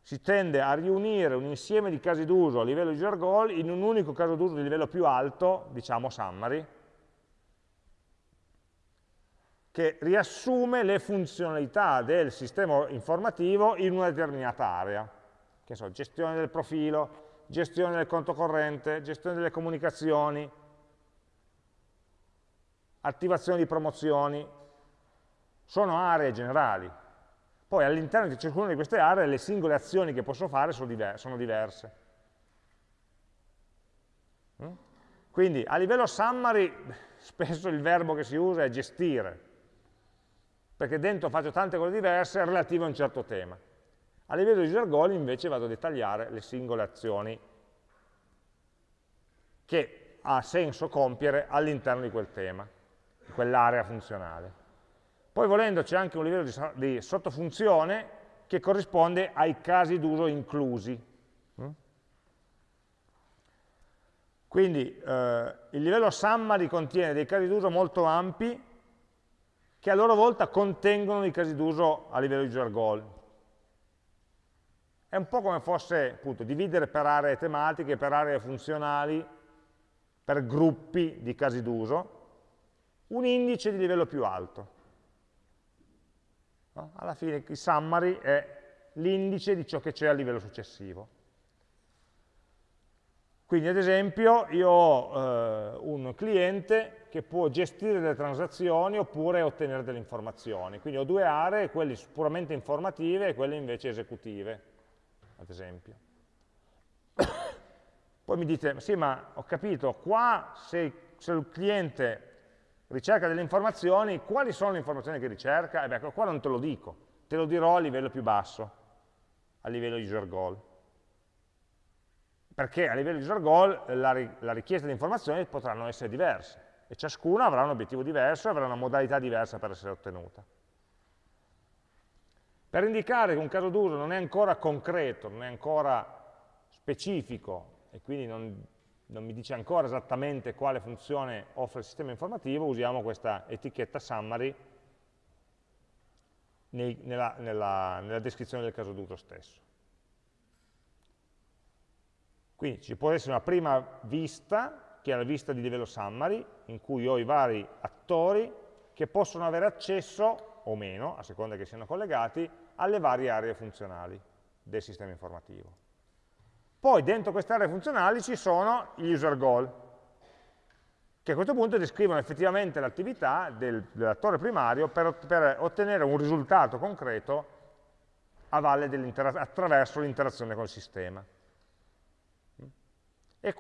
si tende a riunire un insieme di casi d'uso a livello user goal in un unico caso d'uso di livello più alto, diciamo summary, che riassume le funzionalità del sistema informativo in una determinata area, che so, gestione del profilo, gestione del conto corrente, gestione delle comunicazioni, attivazione di promozioni, sono aree generali, poi all'interno di ciascuna di queste aree le singole azioni che posso fare sono, diver sono diverse. Mm? Quindi a livello summary [LAUGHS] spesso il verbo che si usa è gestire, perché dentro faccio tante cose diverse relative a un certo tema. A livello di goal invece vado a dettagliare le singole azioni che ha senso compiere all'interno di quel tema, di quell'area funzionale. Poi volendo c'è anche un livello di, di sottofunzione che corrisponde ai casi d'uso inclusi. Mm? Quindi eh, il livello summary contiene dei casi d'uso molto ampi che a loro volta contengono i casi d'uso a livello user goal. È un po' come fosse appunto dividere per aree tematiche, per aree funzionali, per gruppi di casi d'uso, un indice di livello più alto. No? Alla fine il summary è l'indice di ciò che c'è a livello successivo. Quindi ad esempio io ho eh, un cliente che può gestire delle transazioni oppure ottenere delle informazioni. Quindi ho due aree, quelle puramente informative e quelle invece esecutive, ad esempio. [COUGHS] Poi mi dite, sì ma ho capito, qua se, se il cliente ricerca delle informazioni, quali sono le informazioni che ricerca? E beh, ecco, qua non te lo dico, te lo dirò a livello più basso, a livello user goal. Perché a livello user goal la, la richiesta di informazioni potranno essere diverse e ciascuna avrà un obiettivo diverso e avrà una modalità diversa per essere ottenuta. Per indicare che un caso d'uso non è ancora concreto, non è ancora specifico e quindi non non mi dice ancora esattamente quale funzione offre il sistema informativo, usiamo questa etichetta summary nei, nella, nella, nella descrizione del caso d'uso stesso. Quindi ci può essere una prima vista, che è la vista di livello summary, in cui ho i vari attori che possono avere accesso, o meno, a seconda che siano collegati, alle varie aree funzionali del sistema informativo. Poi dentro queste aree funzionali ci sono gli user goal, che a questo punto descrivono effettivamente l'attività del, dell'attore primario per, per, ottenere un risultato concreto attraverso l'interazione con il sistema. E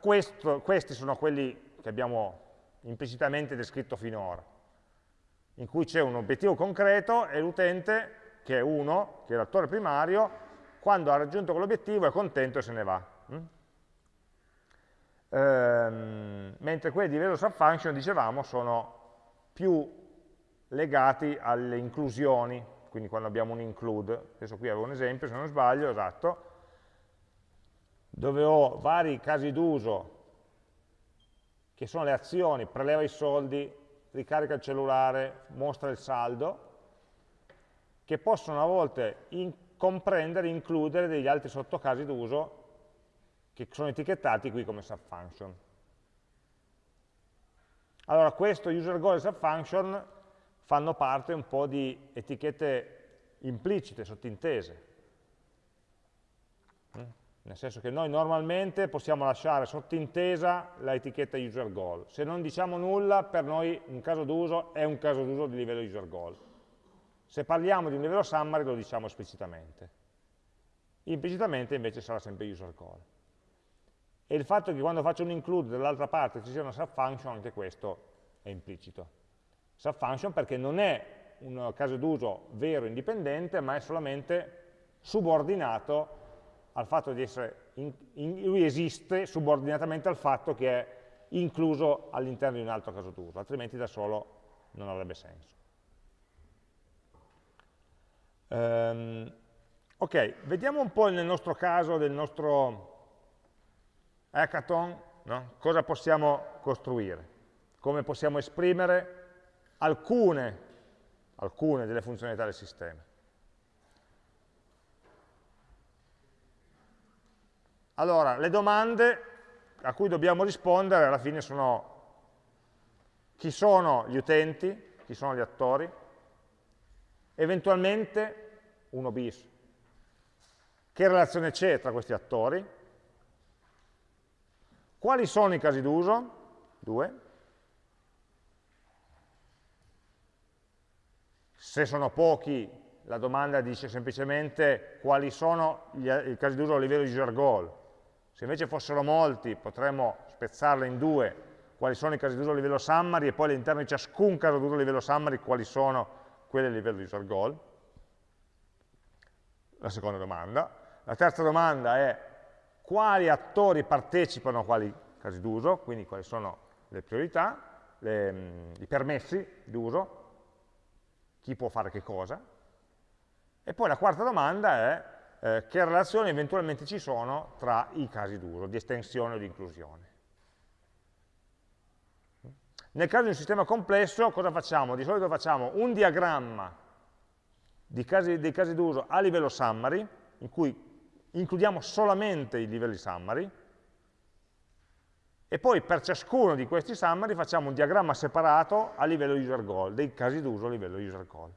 questo, questi sono quelli che abbiamo implicitamente descritto finora, in cui c'è un obiettivo concreto e l'utente, che è uno, che è l'attore primario, quando ha raggiunto quell'obiettivo è contento e se ne va. Mm? Ehm, mentre quelli di livello subfunction, dicevamo, sono più legati alle inclusioni, quindi quando abbiamo un include, adesso qui avevo un esempio, se non sbaglio, esatto, dove ho vari casi d'uso che sono le azioni, preleva i soldi, ricarica il cellulare, mostra il saldo, che possono a volte comprendere, includere degli altri sottocasi d'uso che sono etichettati qui come subfunction. Allora, questo user goal e subfunction fanno parte un po' di etichette implicite, sottintese. Mm? Nel senso che noi normalmente possiamo lasciare sottintesa l'etichetta user goal. Se non diciamo nulla, per noi un caso d'uso è un caso d'uso di livello user goal. Se parliamo di un livello summary lo diciamo esplicitamente. Implicitamente invece sarà sempre user call. E il fatto che quando faccio un include dall'altra parte ci sia una subfunction, anche questo è implicito. Subfunction perché non è un caso d'uso vero indipendente, ma è solamente subordinato al fatto di essere, in, in, lui esiste subordinatamente al fatto che è incluso all'interno di un altro caso d'uso, altrimenti da solo non avrebbe senso. Um, ok, vediamo un po' nel nostro caso del nostro hackathon no? cosa possiamo costruire, come possiamo esprimere alcune, alcune delle funzionalità del sistema. Allora, le domande a cui dobbiamo rispondere alla fine sono chi sono gli utenti, chi sono gli attori, eventualmente uno bis, che relazione c'è tra questi attori, quali sono i casi d'uso, due, se sono pochi la domanda dice semplicemente quali sono gli, i casi d'uso a livello user goal. Se invece fossero molti potremmo spezzarla in due, quali sono i casi d'uso a livello summary e poi all'interno di ciascun caso d'uso a livello summary quali sono quelli a livello user goal. La seconda domanda. La terza domanda è quali attori partecipano a quali casi d'uso, quindi quali sono le priorità, le, i permessi d'uso, chi può fare che cosa, e poi la quarta domanda è eh, che relazioni eventualmente ci sono tra i casi d'uso, di estensione o di inclusione. Nel caso di un sistema complesso cosa facciamo? Di solito facciamo un diagramma dei casi d'uso a livello summary, in cui includiamo solamente i livelli summary, e poi per ciascuno di questi summary facciamo un diagramma separato a livello user goal, dei casi d'uso a livello user goal.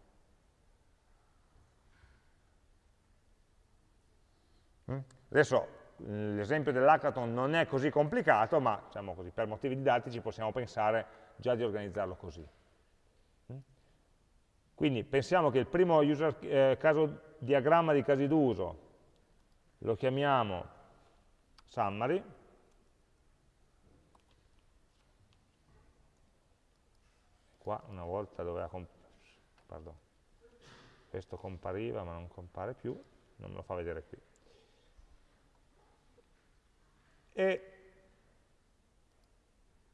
Mm? Adesso l'esempio dell'hackathon non è così complicato, ma diciamo così, per motivi didattici possiamo pensare già di organizzarlo così. Mm? Quindi pensiamo che il primo user, eh, caso, diagramma di casi d'uso lo chiamiamo summary, qua una volta doveva pardon, questo compariva ma non compare più, non me lo fa vedere qui e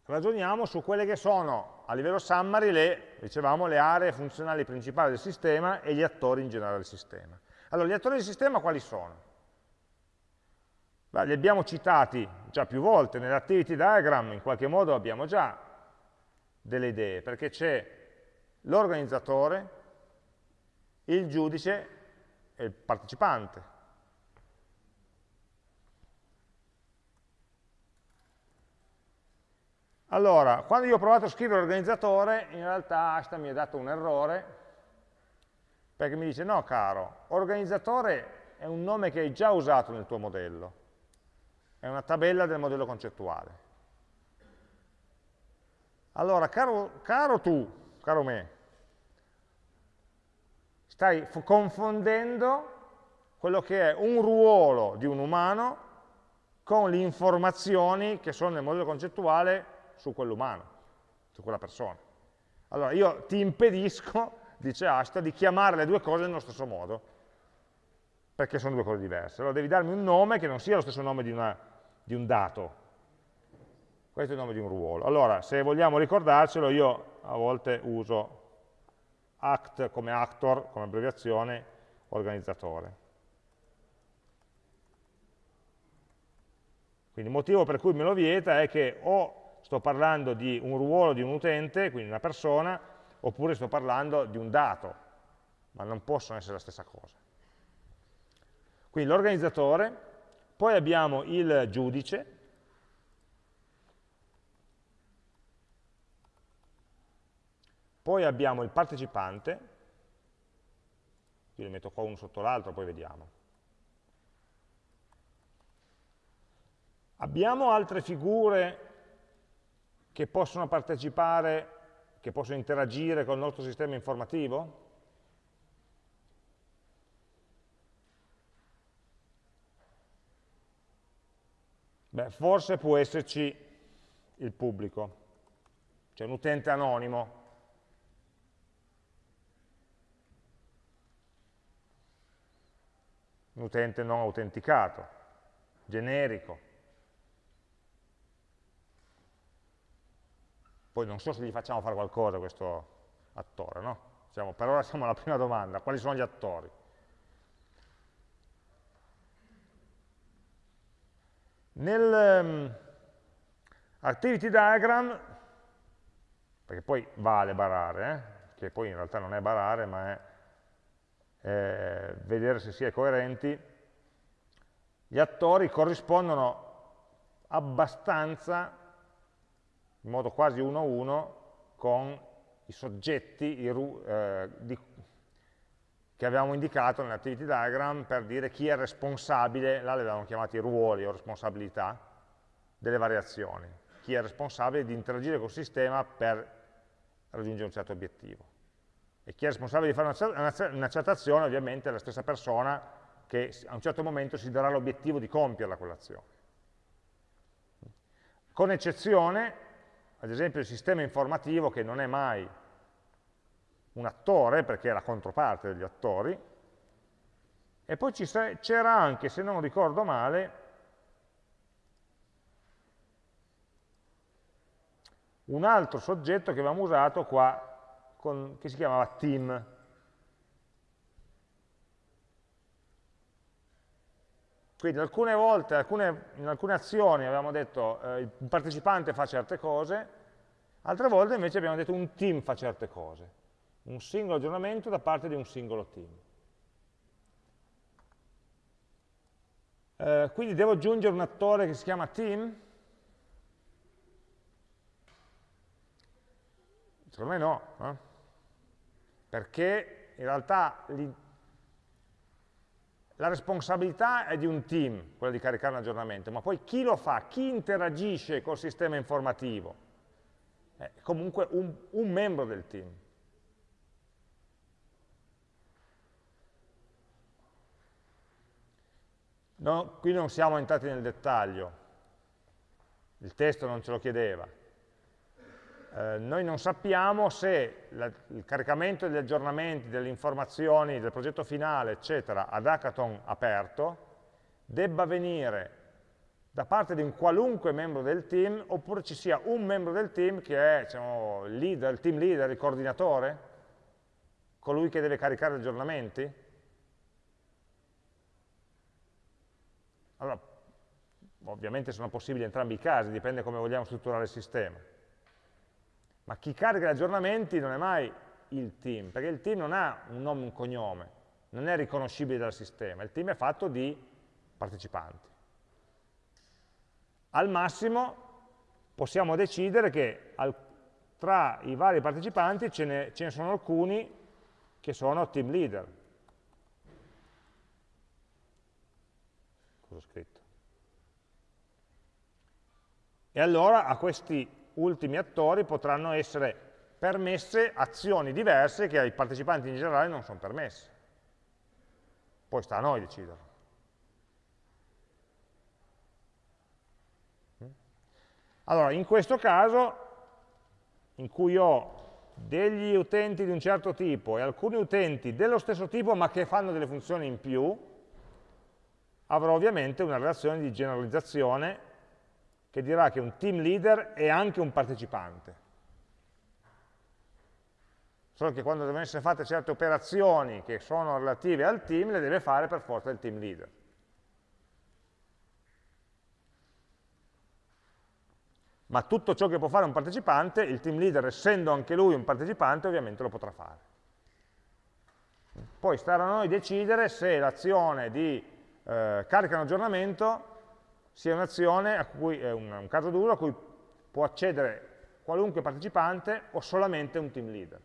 ragioniamo su quelle che sono a livello summary le, dicevamo, le aree funzionali principali del sistema e gli attori in generale del sistema. Allora, gli attori del sistema quali sono? Beh, li abbiamo citati già più volte, nell'activity diagram in qualche modo abbiamo già delle idee, perché c'è l'organizzatore, il giudice e il partecipante. Allora, quando io ho provato a scrivere organizzatore, in realtà Asta mi ha dato un errore, perché mi dice, no caro, organizzatore è un nome che hai già usato nel tuo modello, è una tabella del modello concettuale. Allora, caro, caro tu, caro me, stai confondendo quello che è un ruolo di un umano con le informazioni che sono nel modello concettuale su quell'umano, su quella persona. Allora io ti impedisco, dice Asta, di chiamare le due cose nello stesso modo, perché sono due cose diverse. Allora devi darmi un nome che non sia lo stesso nome di, una, di un dato. Questo è il nome di un ruolo. Allora, se vogliamo ricordarcelo, io a volte uso act come actor, come abbreviazione, organizzatore. Quindi il motivo per cui me lo vieta è che o sto parlando di un ruolo di un utente, quindi una persona, oppure sto parlando di un dato, ma non possono essere la stessa cosa. Quindi l'organizzatore, poi abbiamo il giudice, poi abbiamo il partecipante, io li metto qua uno sotto l'altro, poi vediamo. Abbiamo altre figure che possono partecipare, che possono interagire con il nostro sistema informativo? Beh, forse può esserci il pubblico, cioè un utente anonimo. Un utente non autenticato, generico. Poi non so se gli facciamo fare qualcosa questo attore, no? Diciamo, per ora siamo alla prima domanda, quali sono gli attori? Nel um, activity diagram, perché poi vale barare, eh? che poi in realtà non è barare, ma è eh, vedere se si è coerenti, gli attori corrispondono abbastanza, in modo quasi uno a uno, con i soggetti i, eh, di, che avevamo indicato nell'activity diagram per dire chi è responsabile, là li avevamo chiamati ruoli o responsabilità, delle variazioni. Chi è responsabile di interagire col sistema per raggiungere un certo obiettivo. E chi è responsabile di fare una, una certa azione ovviamente è la stessa persona che a un certo momento si darà l'obiettivo di compierla quell'azione. Con eccezione, ad esempio, il sistema informativo che non è mai un attore, perché è la controparte degli attori, e poi c'era anche, se non ricordo male, un altro soggetto che avevamo usato qua, con, che si chiamava team. Quindi alcune volte, alcune, in alcune azioni avevamo detto eh, il partecipante fa certe cose, altre volte invece abbiamo detto un team fa certe cose un singolo aggiornamento da parte di un singolo team. Eh, quindi devo aggiungere un attore che si chiama team? Secondo me no, eh? perché in realtà la responsabilità è di un team, quella di caricare un aggiornamento, ma poi chi lo fa, chi interagisce col sistema informativo, è comunque un, un membro del team. No, qui non siamo entrati nel dettaglio, il testo non ce lo chiedeva. Eh, noi non sappiamo se la, il caricamento degli aggiornamenti, delle informazioni del progetto finale, eccetera, ad hackathon aperto, debba venire da parte di un qualunque membro del team, oppure ci sia un membro del team che è diciamo, leader, il team leader, il coordinatore, colui che deve caricare gli aggiornamenti, Allora, ovviamente sono possibili entrambi i casi, dipende come vogliamo strutturare il sistema. Ma chi carica gli aggiornamenti non è mai il team, perché il team non ha un nome e un cognome, non è riconoscibile dal sistema, il team è fatto di partecipanti. Al massimo possiamo decidere che al, tra i vari partecipanti ce ne, ce ne sono alcuni che sono team leader, cosa ho scritto. E allora a questi ultimi attori potranno essere permesse azioni diverse che ai partecipanti in generale non sono permesse. Poi sta a noi deciderlo. Allora, in questo caso, in cui ho degli utenti di un certo tipo e alcuni utenti dello stesso tipo ma che fanno delle funzioni in più, avrò ovviamente una relazione di generalizzazione che dirà che un team leader è anche un partecipante. Solo che quando devono essere fatte certe operazioni che sono relative al team, le deve fare per forza il team leader. Ma tutto ciò che può fare un partecipante, il team leader, essendo anche lui un partecipante, ovviamente lo potrà fare. Poi starà a noi decidere se l'azione di eh, carica un aggiornamento sia un'azione un, un caso d'uso a cui può accedere qualunque partecipante o solamente un team leader.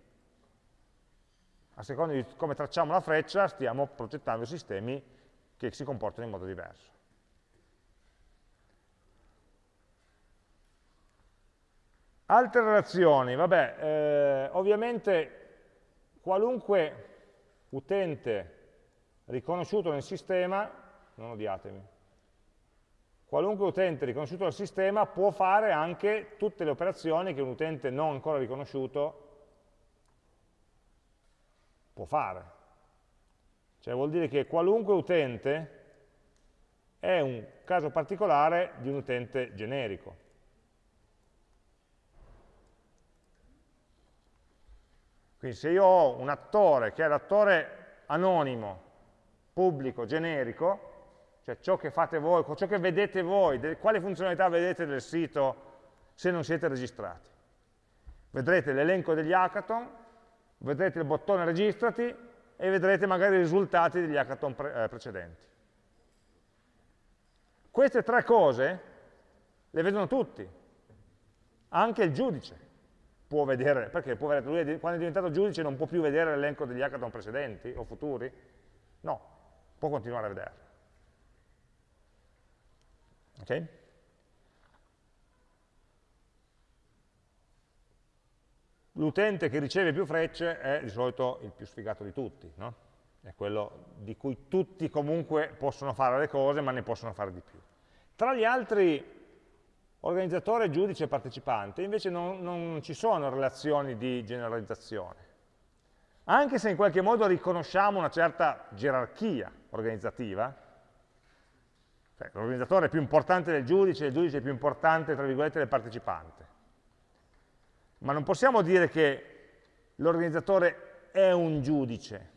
A seconda di come tracciamo la freccia stiamo progettando sistemi che si comportano in modo diverso. Altre relazioni, vabbè, eh, ovviamente qualunque utente riconosciuto nel sistema non odiatemi. Qualunque utente riconosciuto dal sistema può fare anche tutte le operazioni che un utente non ancora riconosciuto può fare. Cioè vuol dire che qualunque utente è un caso particolare di un utente generico. Quindi se io ho un attore che è l'attore anonimo, pubblico, generico, cioè ciò che fate voi, ciò che vedete voi, quali funzionalità vedete del sito se non siete registrati. Vedrete l'elenco degli hackathon, vedrete il bottone registrati e vedrete magari i risultati degli hackathon pre eh, precedenti. Queste tre cose le vedono tutti, anche il giudice può vedere, perché può vedere, lui quando è diventato giudice non può più vedere l'elenco degli hackathon precedenti o futuri? No, può continuare a vederli. Ok? L'utente che riceve più frecce è di solito il più sfigato di tutti, no? è quello di cui tutti comunque possono fare le cose, ma ne possono fare di più. Tra gli altri organizzatore, giudice e partecipante invece non, non ci sono relazioni di generalizzazione. Anche se in qualche modo riconosciamo una certa gerarchia organizzativa, cioè, l'organizzatore è più importante del giudice, il giudice è più importante, tra virgolette, del partecipante. Ma non possiamo dire che l'organizzatore è un giudice,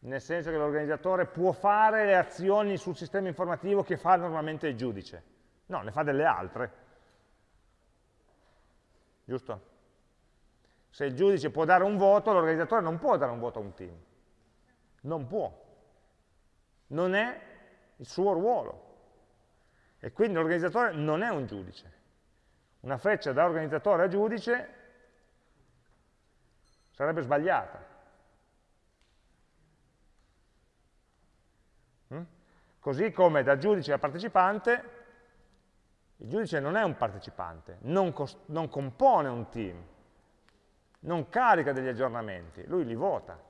nel senso che l'organizzatore può fare le azioni sul sistema informativo che fa normalmente il giudice. No, ne fa delle altre. Giusto? Se il giudice può dare un voto, l'organizzatore non può dare un voto a un team. Non può. Non è il suo ruolo. E quindi l'organizzatore non è un giudice. Una freccia da organizzatore a giudice sarebbe sbagliata. Mm? Così come da giudice a partecipante, il giudice non è un partecipante, non, non compone un team, non carica degli aggiornamenti, lui li vota.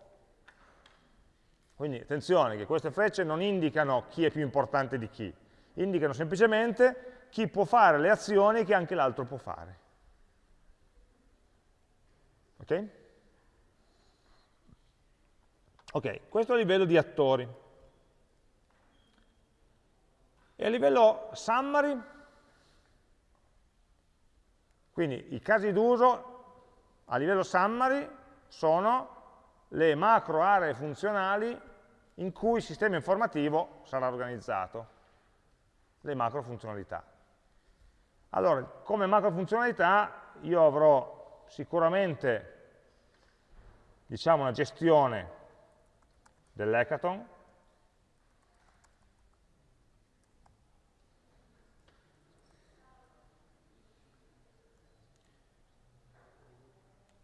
Quindi attenzione che queste frecce non indicano chi è più importante di chi, indicano semplicemente chi può fare le azioni che anche l'altro può fare. Ok? Ok, questo il livello di attori. E a livello summary, quindi i casi d'uso a livello summary sono le macro aree funzionali in cui il sistema informativo sarà organizzato, le macro funzionalità. Allora, come macro funzionalità io avrò sicuramente diciamo, una gestione dell'hackathon,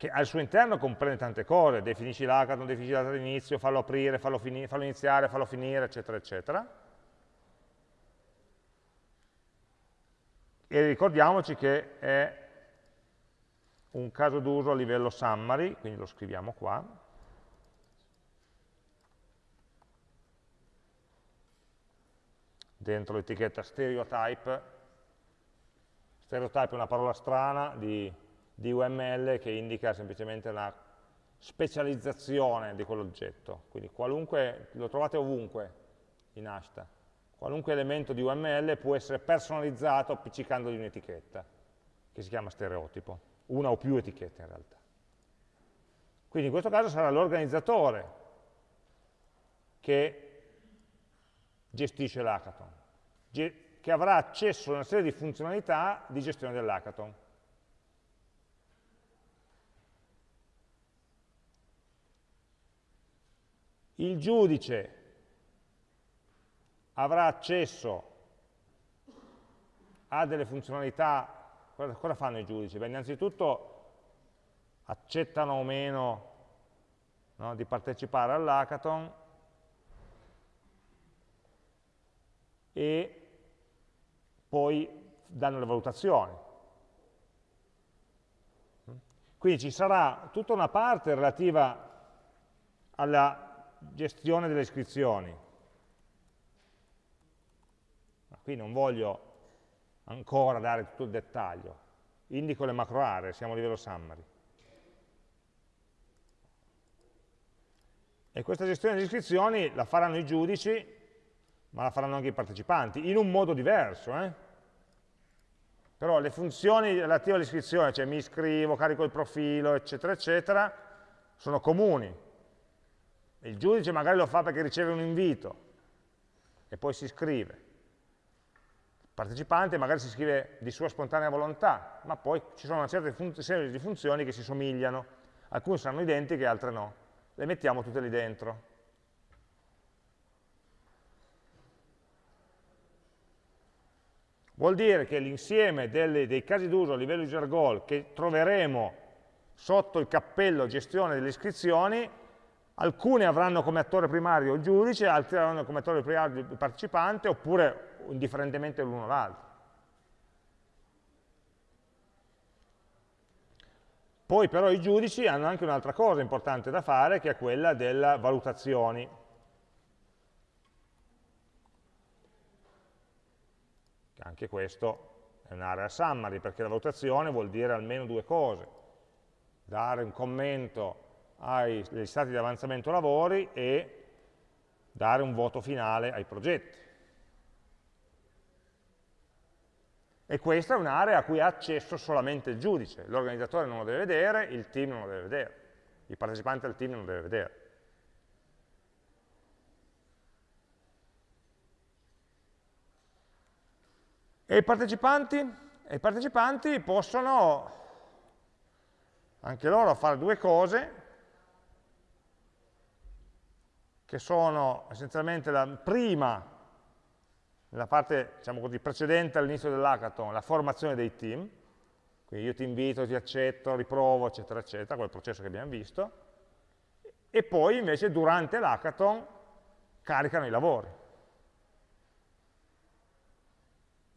che al suo interno comprende tante cose, definisci l'hackathon, definisci la data di inizio, fallo aprire, fallo, fallo iniziare, fallo finire, eccetera, eccetera. E ricordiamoci che è un caso d'uso a livello summary, quindi lo scriviamo qua. Dentro l'etichetta stereotype. Stereotype è una parola strana di di UML che indica semplicemente una specializzazione di quell'oggetto. Quindi qualunque, lo trovate ovunque in Ashta. Qualunque elemento di UML può essere personalizzato appiccicandogli un'etichetta, che si chiama stereotipo, una o più etichette in realtà. Quindi in questo caso sarà l'organizzatore che gestisce l'hackathon, che avrà accesso a una serie di funzionalità di gestione dell'hackathon. Il giudice avrà accesso a delle funzionalità, cosa, fanno i giudici? Beh, innanzitutto accettano o meno no, di partecipare all'hackathon e poi danno le valutazioni. Quindi ci sarà tutta una parte relativa alla gestione delle iscrizioni. Qui non voglio ancora dare tutto il dettaglio, indico le macro aree, siamo a livello summary. E questa gestione delle iscrizioni la faranno i giudici, ma la faranno anche i partecipanti, in un modo diverso. Eh? Però le funzioni relative all'iscrizione, cioè mi iscrivo, carico il profilo, eccetera, eccetera, sono comuni, il giudice magari lo fa perché riceve un invito e poi si iscrive. Il partecipante magari si iscrive di sua spontanea volontà, ma poi ci sono una certa serie di funzioni che si somigliano. Alcune saranno identiche, altre no. Le mettiamo tutte lì dentro. vuol dire che l'insieme dei casi d'uso a livello user goal che troveremo sotto il cappello gestione delle iscrizioni, alcune avranno come attore primario il giudice, altre avranno come attore primario il partecipante, oppure indifferentemente l'uno o l'altro. Poi però i giudici hanno anche un'altra cosa importante da fare, che è quella delle valutazioni. Anche questo è un'area summary, perché la valutazione vuol dire almeno due cose. Dare un commento agli stati di avanzamento lavori e dare un voto finale ai progetti. E questa è un'area a cui ha accesso solamente il giudice, l'organizzatore non lo deve vedere, il team non lo deve vedere, il partecipante del team non lo deve vedere. E i partecipanti? E i partecipanti possono anche loro fare due cose, che sono essenzialmente la prima nella parte diciamo così, precedente all'inizio dell'hackathon, la formazione dei team, quindi io ti invito, ti accetto, riprovo, eccetera, eccetera, quel processo che abbiamo visto, e poi invece durante l'hackathon caricano i lavori.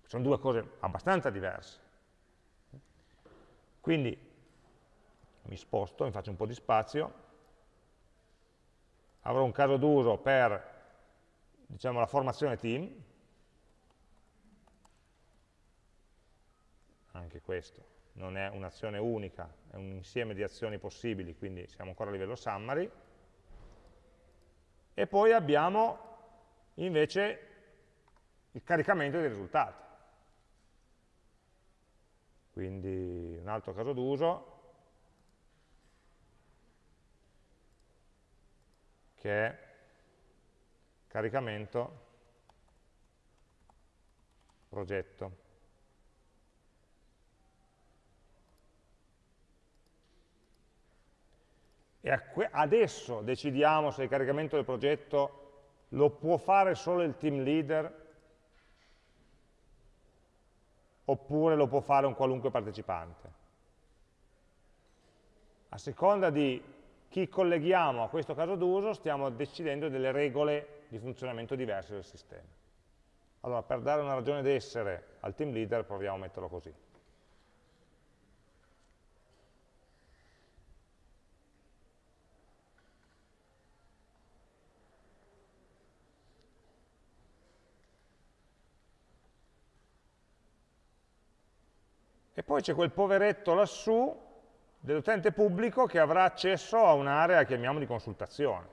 Sono due cose abbastanza diverse. Quindi mi sposto, mi faccio un po' di spazio, avrò un caso d'uso per diciamo, la formazione team, anche questo non è un'azione unica, è un insieme di azioni possibili, quindi siamo ancora a livello summary. E poi abbiamo invece il caricamento dei risultati. Quindi un altro caso d'uso che è caricamento progetto. e adesso decidiamo se il caricamento del progetto lo può fare solo il team leader oppure lo può fare un qualunque partecipante. A seconda di chi colleghiamo a questo caso d'uso stiamo decidendo delle regole di funzionamento diverse del sistema. Allora, per dare una ragione d'essere al team leader proviamo a metterlo così. E poi c'è quel poveretto lassù dell'utente pubblico che avrà accesso a un'area, chiamiamo di consultazione.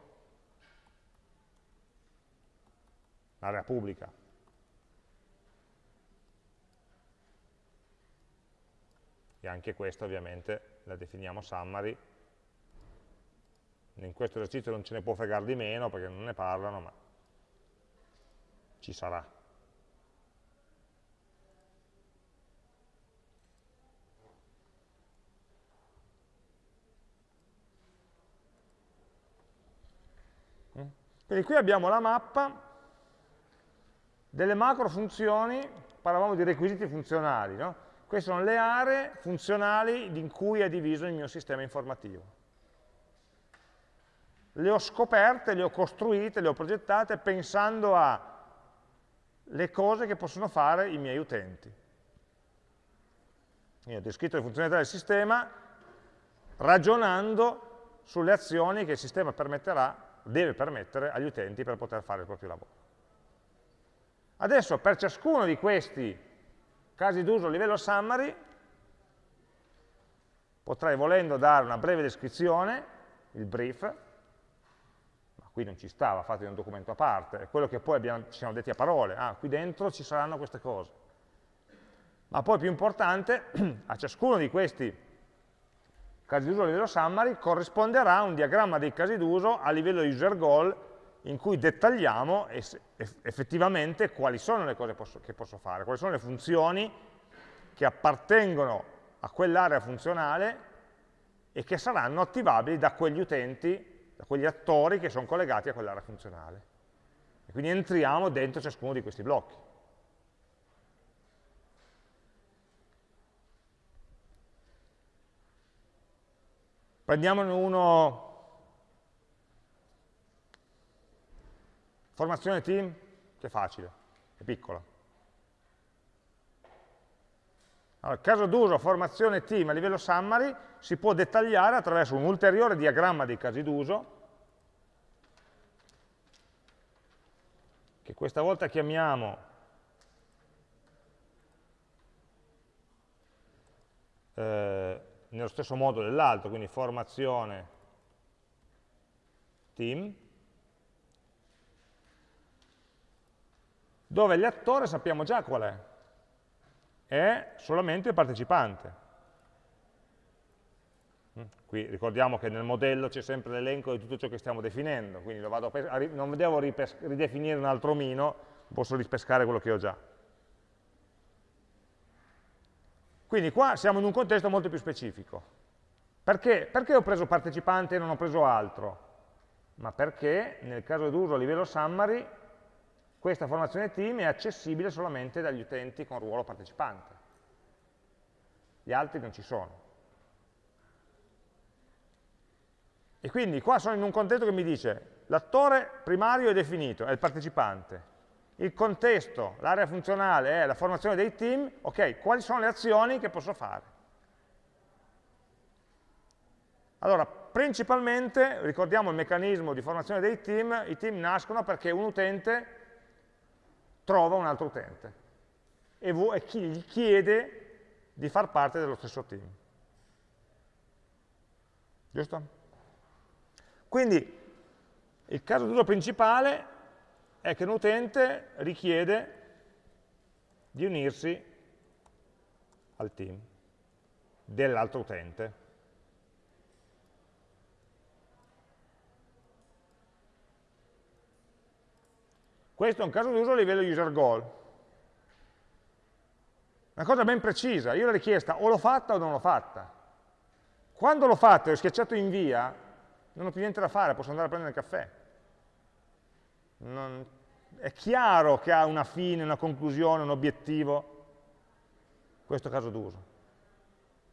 L'area pubblica. E anche questa ovviamente la definiamo summary. In questo esercizio non ce ne può fregare di meno perché non ne parlano, ma ci sarà. Quindi qui abbiamo la mappa delle macro funzioni, parlavamo di requisiti funzionali, no? queste sono le aree funzionali in cui è diviso il mio sistema informativo. Le ho scoperte, le ho costruite, le ho progettate pensando alle cose che possono fare i miei utenti. Io ho descritto le funzionalità del sistema ragionando sulle azioni che il sistema permetterà deve permettere agli utenti per poter fare il proprio lavoro. Adesso per ciascuno di questi casi d'uso a livello summary potrei volendo dare una breve descrizione, il brief, ma qui non ci stava, fate un documento a parte, è quello che poi abbiamo, ci siamo detti a parole, ah, qui dentro ci saranno queste cose. Ma poi più importante, [CLEARS THROAT] a ciascuno di questi casi d'uso a livello summary corrisponderà un diagramma dei casi d'uso a livello user goal in cui dettagliamo effettivamente quali sono le cose che posso fare, quali sono le funzioni che appartengono a quell'area funzionale e che saranno attivabili da quegli utenti, da quegli attori che sono collegati a quell'area funzionale. E quindi entriamo dentro ciascuno di questi blocchi. Prendiamone uno, formazione team, che è facile, è piccola. Allora, caso d'uso formazione team a livello summary si può dettagliare attraverso un ulteriore diagramma dei casi d'uso, che questa volta chiamiamo eh, nello stesso modo dell'altro, quindi formazione team, dove l'attore sappiamo già qual è, è solamente il partecipante. Mm, qui ricordiamo che nel modello c'è sempre l'elenco di tutto ciò che stiamo definendo, quindi non devo ridefinire un altro omino, posso ripescare quello che ho già. Quindi qua siamo in un contesto molto più specifico. Perché? Perché ho preso partecipante e non ho preso altro? Ma perché nel caso d'uso a livello summary questa formazione team è accessibile solamente dagli utenti con ruolo partecipante. Gli altri non ci sono. E quindi qua sono in un contesto che mi dice l'attore primario è definito, è il partecipante. Il contesto, l'area funzionale è la formazione dei team, ok, quali sono le azioni che posso fare? Allora, principalmente, ricordiamo il meccanismo di formazione dei team, i team nascono perché un utente trova un altro utente e, e gli chiede di far parte dello stesso team. Giusto? Quindi il caso d'uso principale è che un utente richiede di unirsi al team dell'altro utente. Questo è un caso d'uso a livello user goal. Una cosa ben precisa, io la richiesta o l'ho fatta o non l'ho fatta. Quando l'ho fatta e ho schiacciato invia, non ho più niente da fare, posso andare a prendere il caffè. Non... È chiaro che ha una fine, una conclusione, un obiettivo, questo caso d'uso.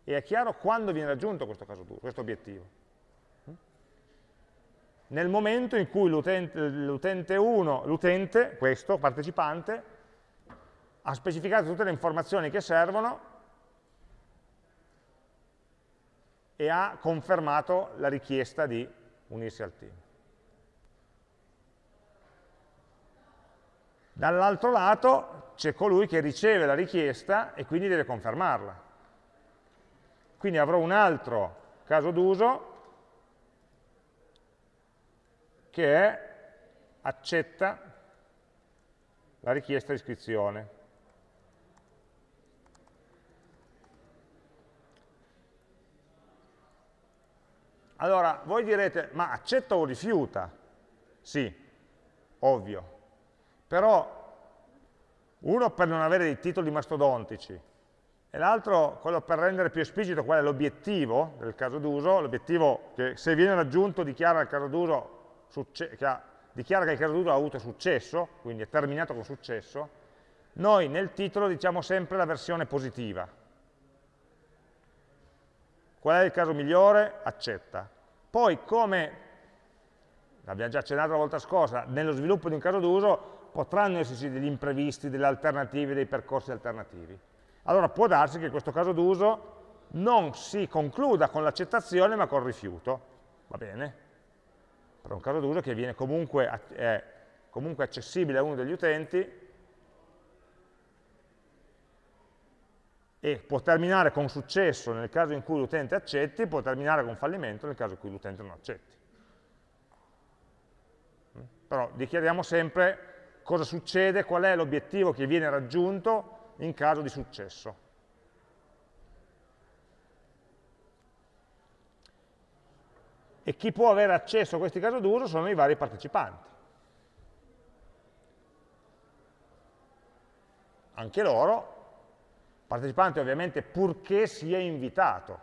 E è chiaro quando viene raggiunto questo caso d'uso, questo obiettivo nel momento in cui l'utente 1, l'utente, questo, partecipante, ha specificato tutte le informazioni che servono e ha confermato la richiesta di unirsi al team. Dall'altro lato c'è colui che riceve la richiesta e quindi deve confermarla. Quindi avrò un altro caso d'uso che è accetta la richiesta di iscrizione. Allora, voi direte, ma accetta o rifiuta? Sì, ovvio. Però, uno per non avere dei titoli mastodontici, e l'altro quello per rendere più esplicito qual è l'obiettivo del caso d'uso, l'obiettivo che se viene raggiunto dichiara il caso che ha, dichiara che il caso d'uso ha avuto successo, quindi è terminato con successo, noi nel titolo diciamo sempre la versione positiva. Qual è il caso migliore? Accetta. Poi come, l'abbiamo già accennato la volta scorsa, nello sviluppo di un caso d'uso potranno esserci degli imprevisti, delle alternative, dei percorsi alternativi. Allora può darsi che questo caso d'uso non si concluda con l'accettazione ma col rifiuto. Va bene? per un caso d'uso che viene comunque, è comunque accessibile a uno degli utenti e può terminare con successo nel caso in cui l'utente accetti, può terminare con fallimento nel caso in cui l'utente non accetti. Però dichiariamo sempre cosa succede, qual è l'obiettivo che viene raggiunto in caso di successo. e chi può avere accesso a questi casi d'uso sono i vari partecipanti. Anche loro, partecipanti ovviamente purché sia invitato,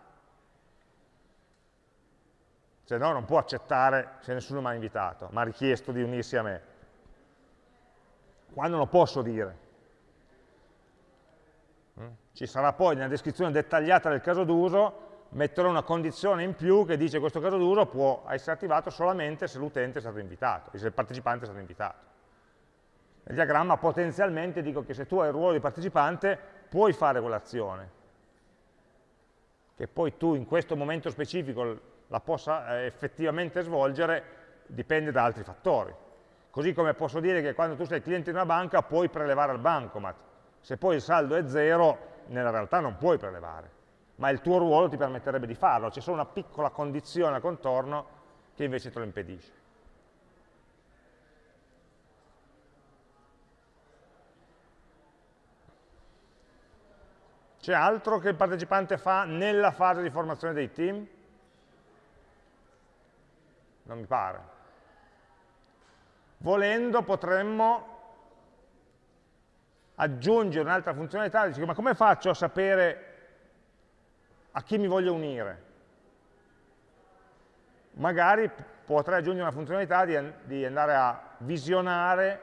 se no non può accettare se nessuno mi ha invitato, ma ha richiesto di unirsi a me. Quando lo posso dire? Mm? Ci sarà poi nella descrizione dettagliata del caso d'uso metterò una condizione in più che dice che questo caso d'uso può essere attivato solamente se l'utente è stato invitato, se il partecipante è stato invitato. Nel diagramma potenzialmente dico che se tu hai il ruolo di partecipante puoi fare quell'azione. Che poi tu in questo momento specifico la possa eh, effettivamente svolgere dipende da altri fattori. Così come posso dire che quando tu sei cliente di una banca puoi prelevare al bancomat. Se poi il saldo è zero, nella realtà non puoi prelevare, ma il tuo ruolo ti permetterebbe di farlo. C'è solo una piccola condizione al contorno che invece te lo impedisce. C'è altro che il partecipante fa nella fase di formazione dei team? Non mi pare. Volendo potremmo aggiungere un'altra funzionalità, dici, ma come faccio a sapere a chi mi voglio unire? Magari potrei aggiungere una funzionalità di, di andare a visionare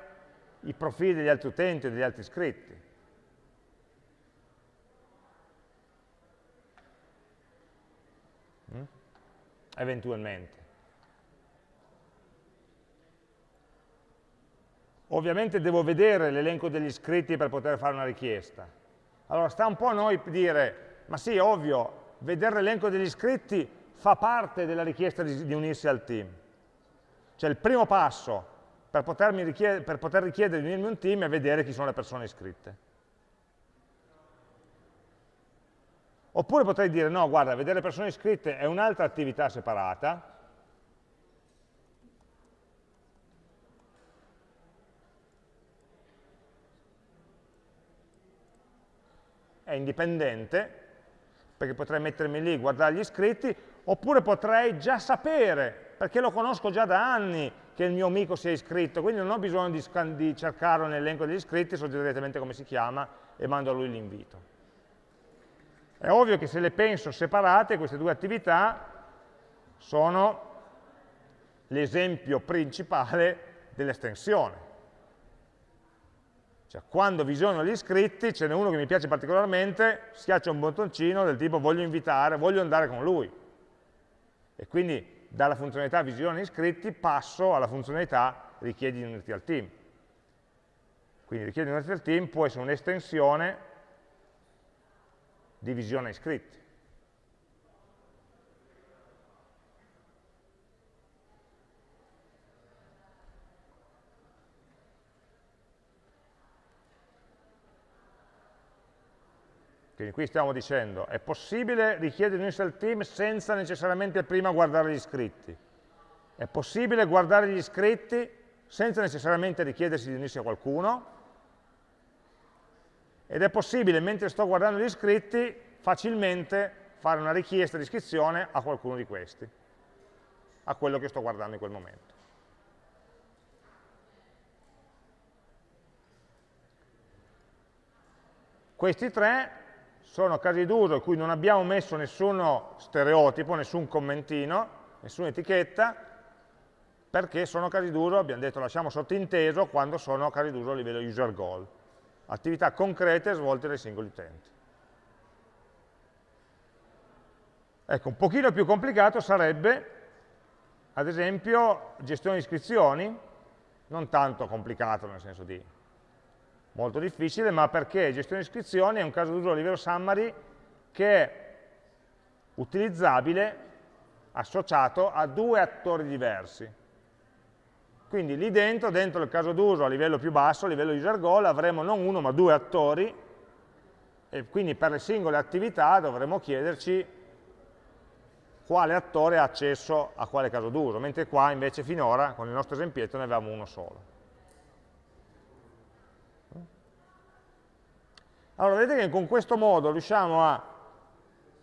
i profili degli altri utenti degli altri iscritti. eventualmente. Ovviamente devo vedere l'elenco degli iscritti per poter fare una richiesta. Allora sta un po' a noi dire, ma sì, ovvio, vedere l'elenco degli iscritti fa parte della richiesta di, di unirsi al team. Cioè il primo passo per, richied per poter richiedere di unirmi a un team è vedere chi sono le persone iscritte. Oppure potrei dire, no, guarda, vedere le persone iscritte è un'altra attività separata, è indipendente, perché potrei mettermi lì, guardare gli iscritti, oppure potrei già sapere, perché lo conosco già da anni, che il mio amico si è iscritto, quindi non ho bisogno di, di cercarlo nell'elenco degli iscritti, so direttamente come si chiama e mando a lui l'invito. È ovvio che se le penso separate, queste due attività sono l'esempio principale dell'estensione. Cioè, quando visiono gli iscritti, ce n'è uno che mi piace particolarmente, schiaccio un bottoncino del tipo voglio invitare, voglio andare con lui. E quindi dalla funzionalità visione iscritti passo alla funzionalità richiedi di unirti al team. Quindi richiedi di unirti al team può essere un'estensione divisione iscritti. Quindi qui stiamo dicendo, è possibile richiedere un al team senza necessariamente prima guardare gli iscritti. È possibile guardare gli iscritti senza necessariamente richiedersi di unirsi a qualcuno, ed è possibile, mentre sto guardando gli iscritti, facilmente fare una richiesta di iscrizione a qualcuno di questi, a quello che sto guardando in quel momento. Questi tre sono casi d'uso in cui non abbiamo messo nessuno stereotipo, nessun commentino, nessuna etichetta, perché sono casi d'uso, abbiamo detto lasciamo sottinteso, quando sono casi d'uso a livello user goal attività concrete svolte dai singoli utenti. Ecco, un pochino più complicato sarebbe, ad esempio, gestione di iscrizioni, non tanto complicato nel senso di molto difficile, ma perché gestione iscrizioni è un caso d'uso a livello summary che è utilizzabile associato a due attori diversi. Quindi lì dentro, dentro il caso d'uso a livello più basso, a livello user goal, avremo non uno ma due attori e quindi per le singole attività dovremo chiederci quale attore ha accesso a quale caso d'uso, mentre qua invece finora, con il nostro esempietto, ne avevamo uno solo. Allora, vedete che con questo modo riusciamo a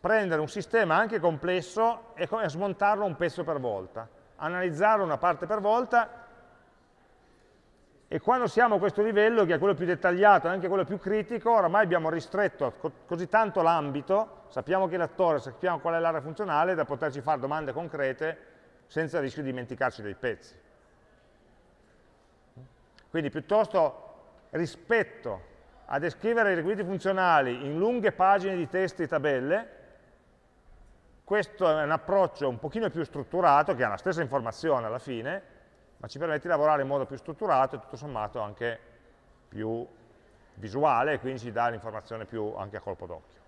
prendere un sistema anche complesso e smontarlo un pezzo per volta, analizzarlo una parte per volta e quando siamo a questo livello, che è quello più dettagliato e anche quello più critico, oramai abbiamo ristretto così tanto l'ambito, sappiamo che l'attore, sappiamo qual è l'area funzionale, da poterci fare domande concrete senza rischio di dimenticarci dei pezzi. Quindi piuttosto rispetto a descrivere i requisiti funzionali in lunghe pagine di testi e tabelle, questo è un approccio un pochino più strutturato, che ha la stessa informazione alla fine, ma ci permette di lavorare in modo più strutturato e tutto sommato anche più visuale, e quindi ci dà l'informazione più anche a colpo d'occhio.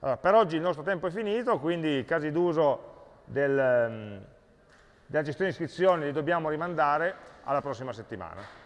Allora, per oggi il nostro tempo è finito, quindi i casi d'uso del, della gestione di iscrizioni li dobbiamo rimandare alla prossima settimana.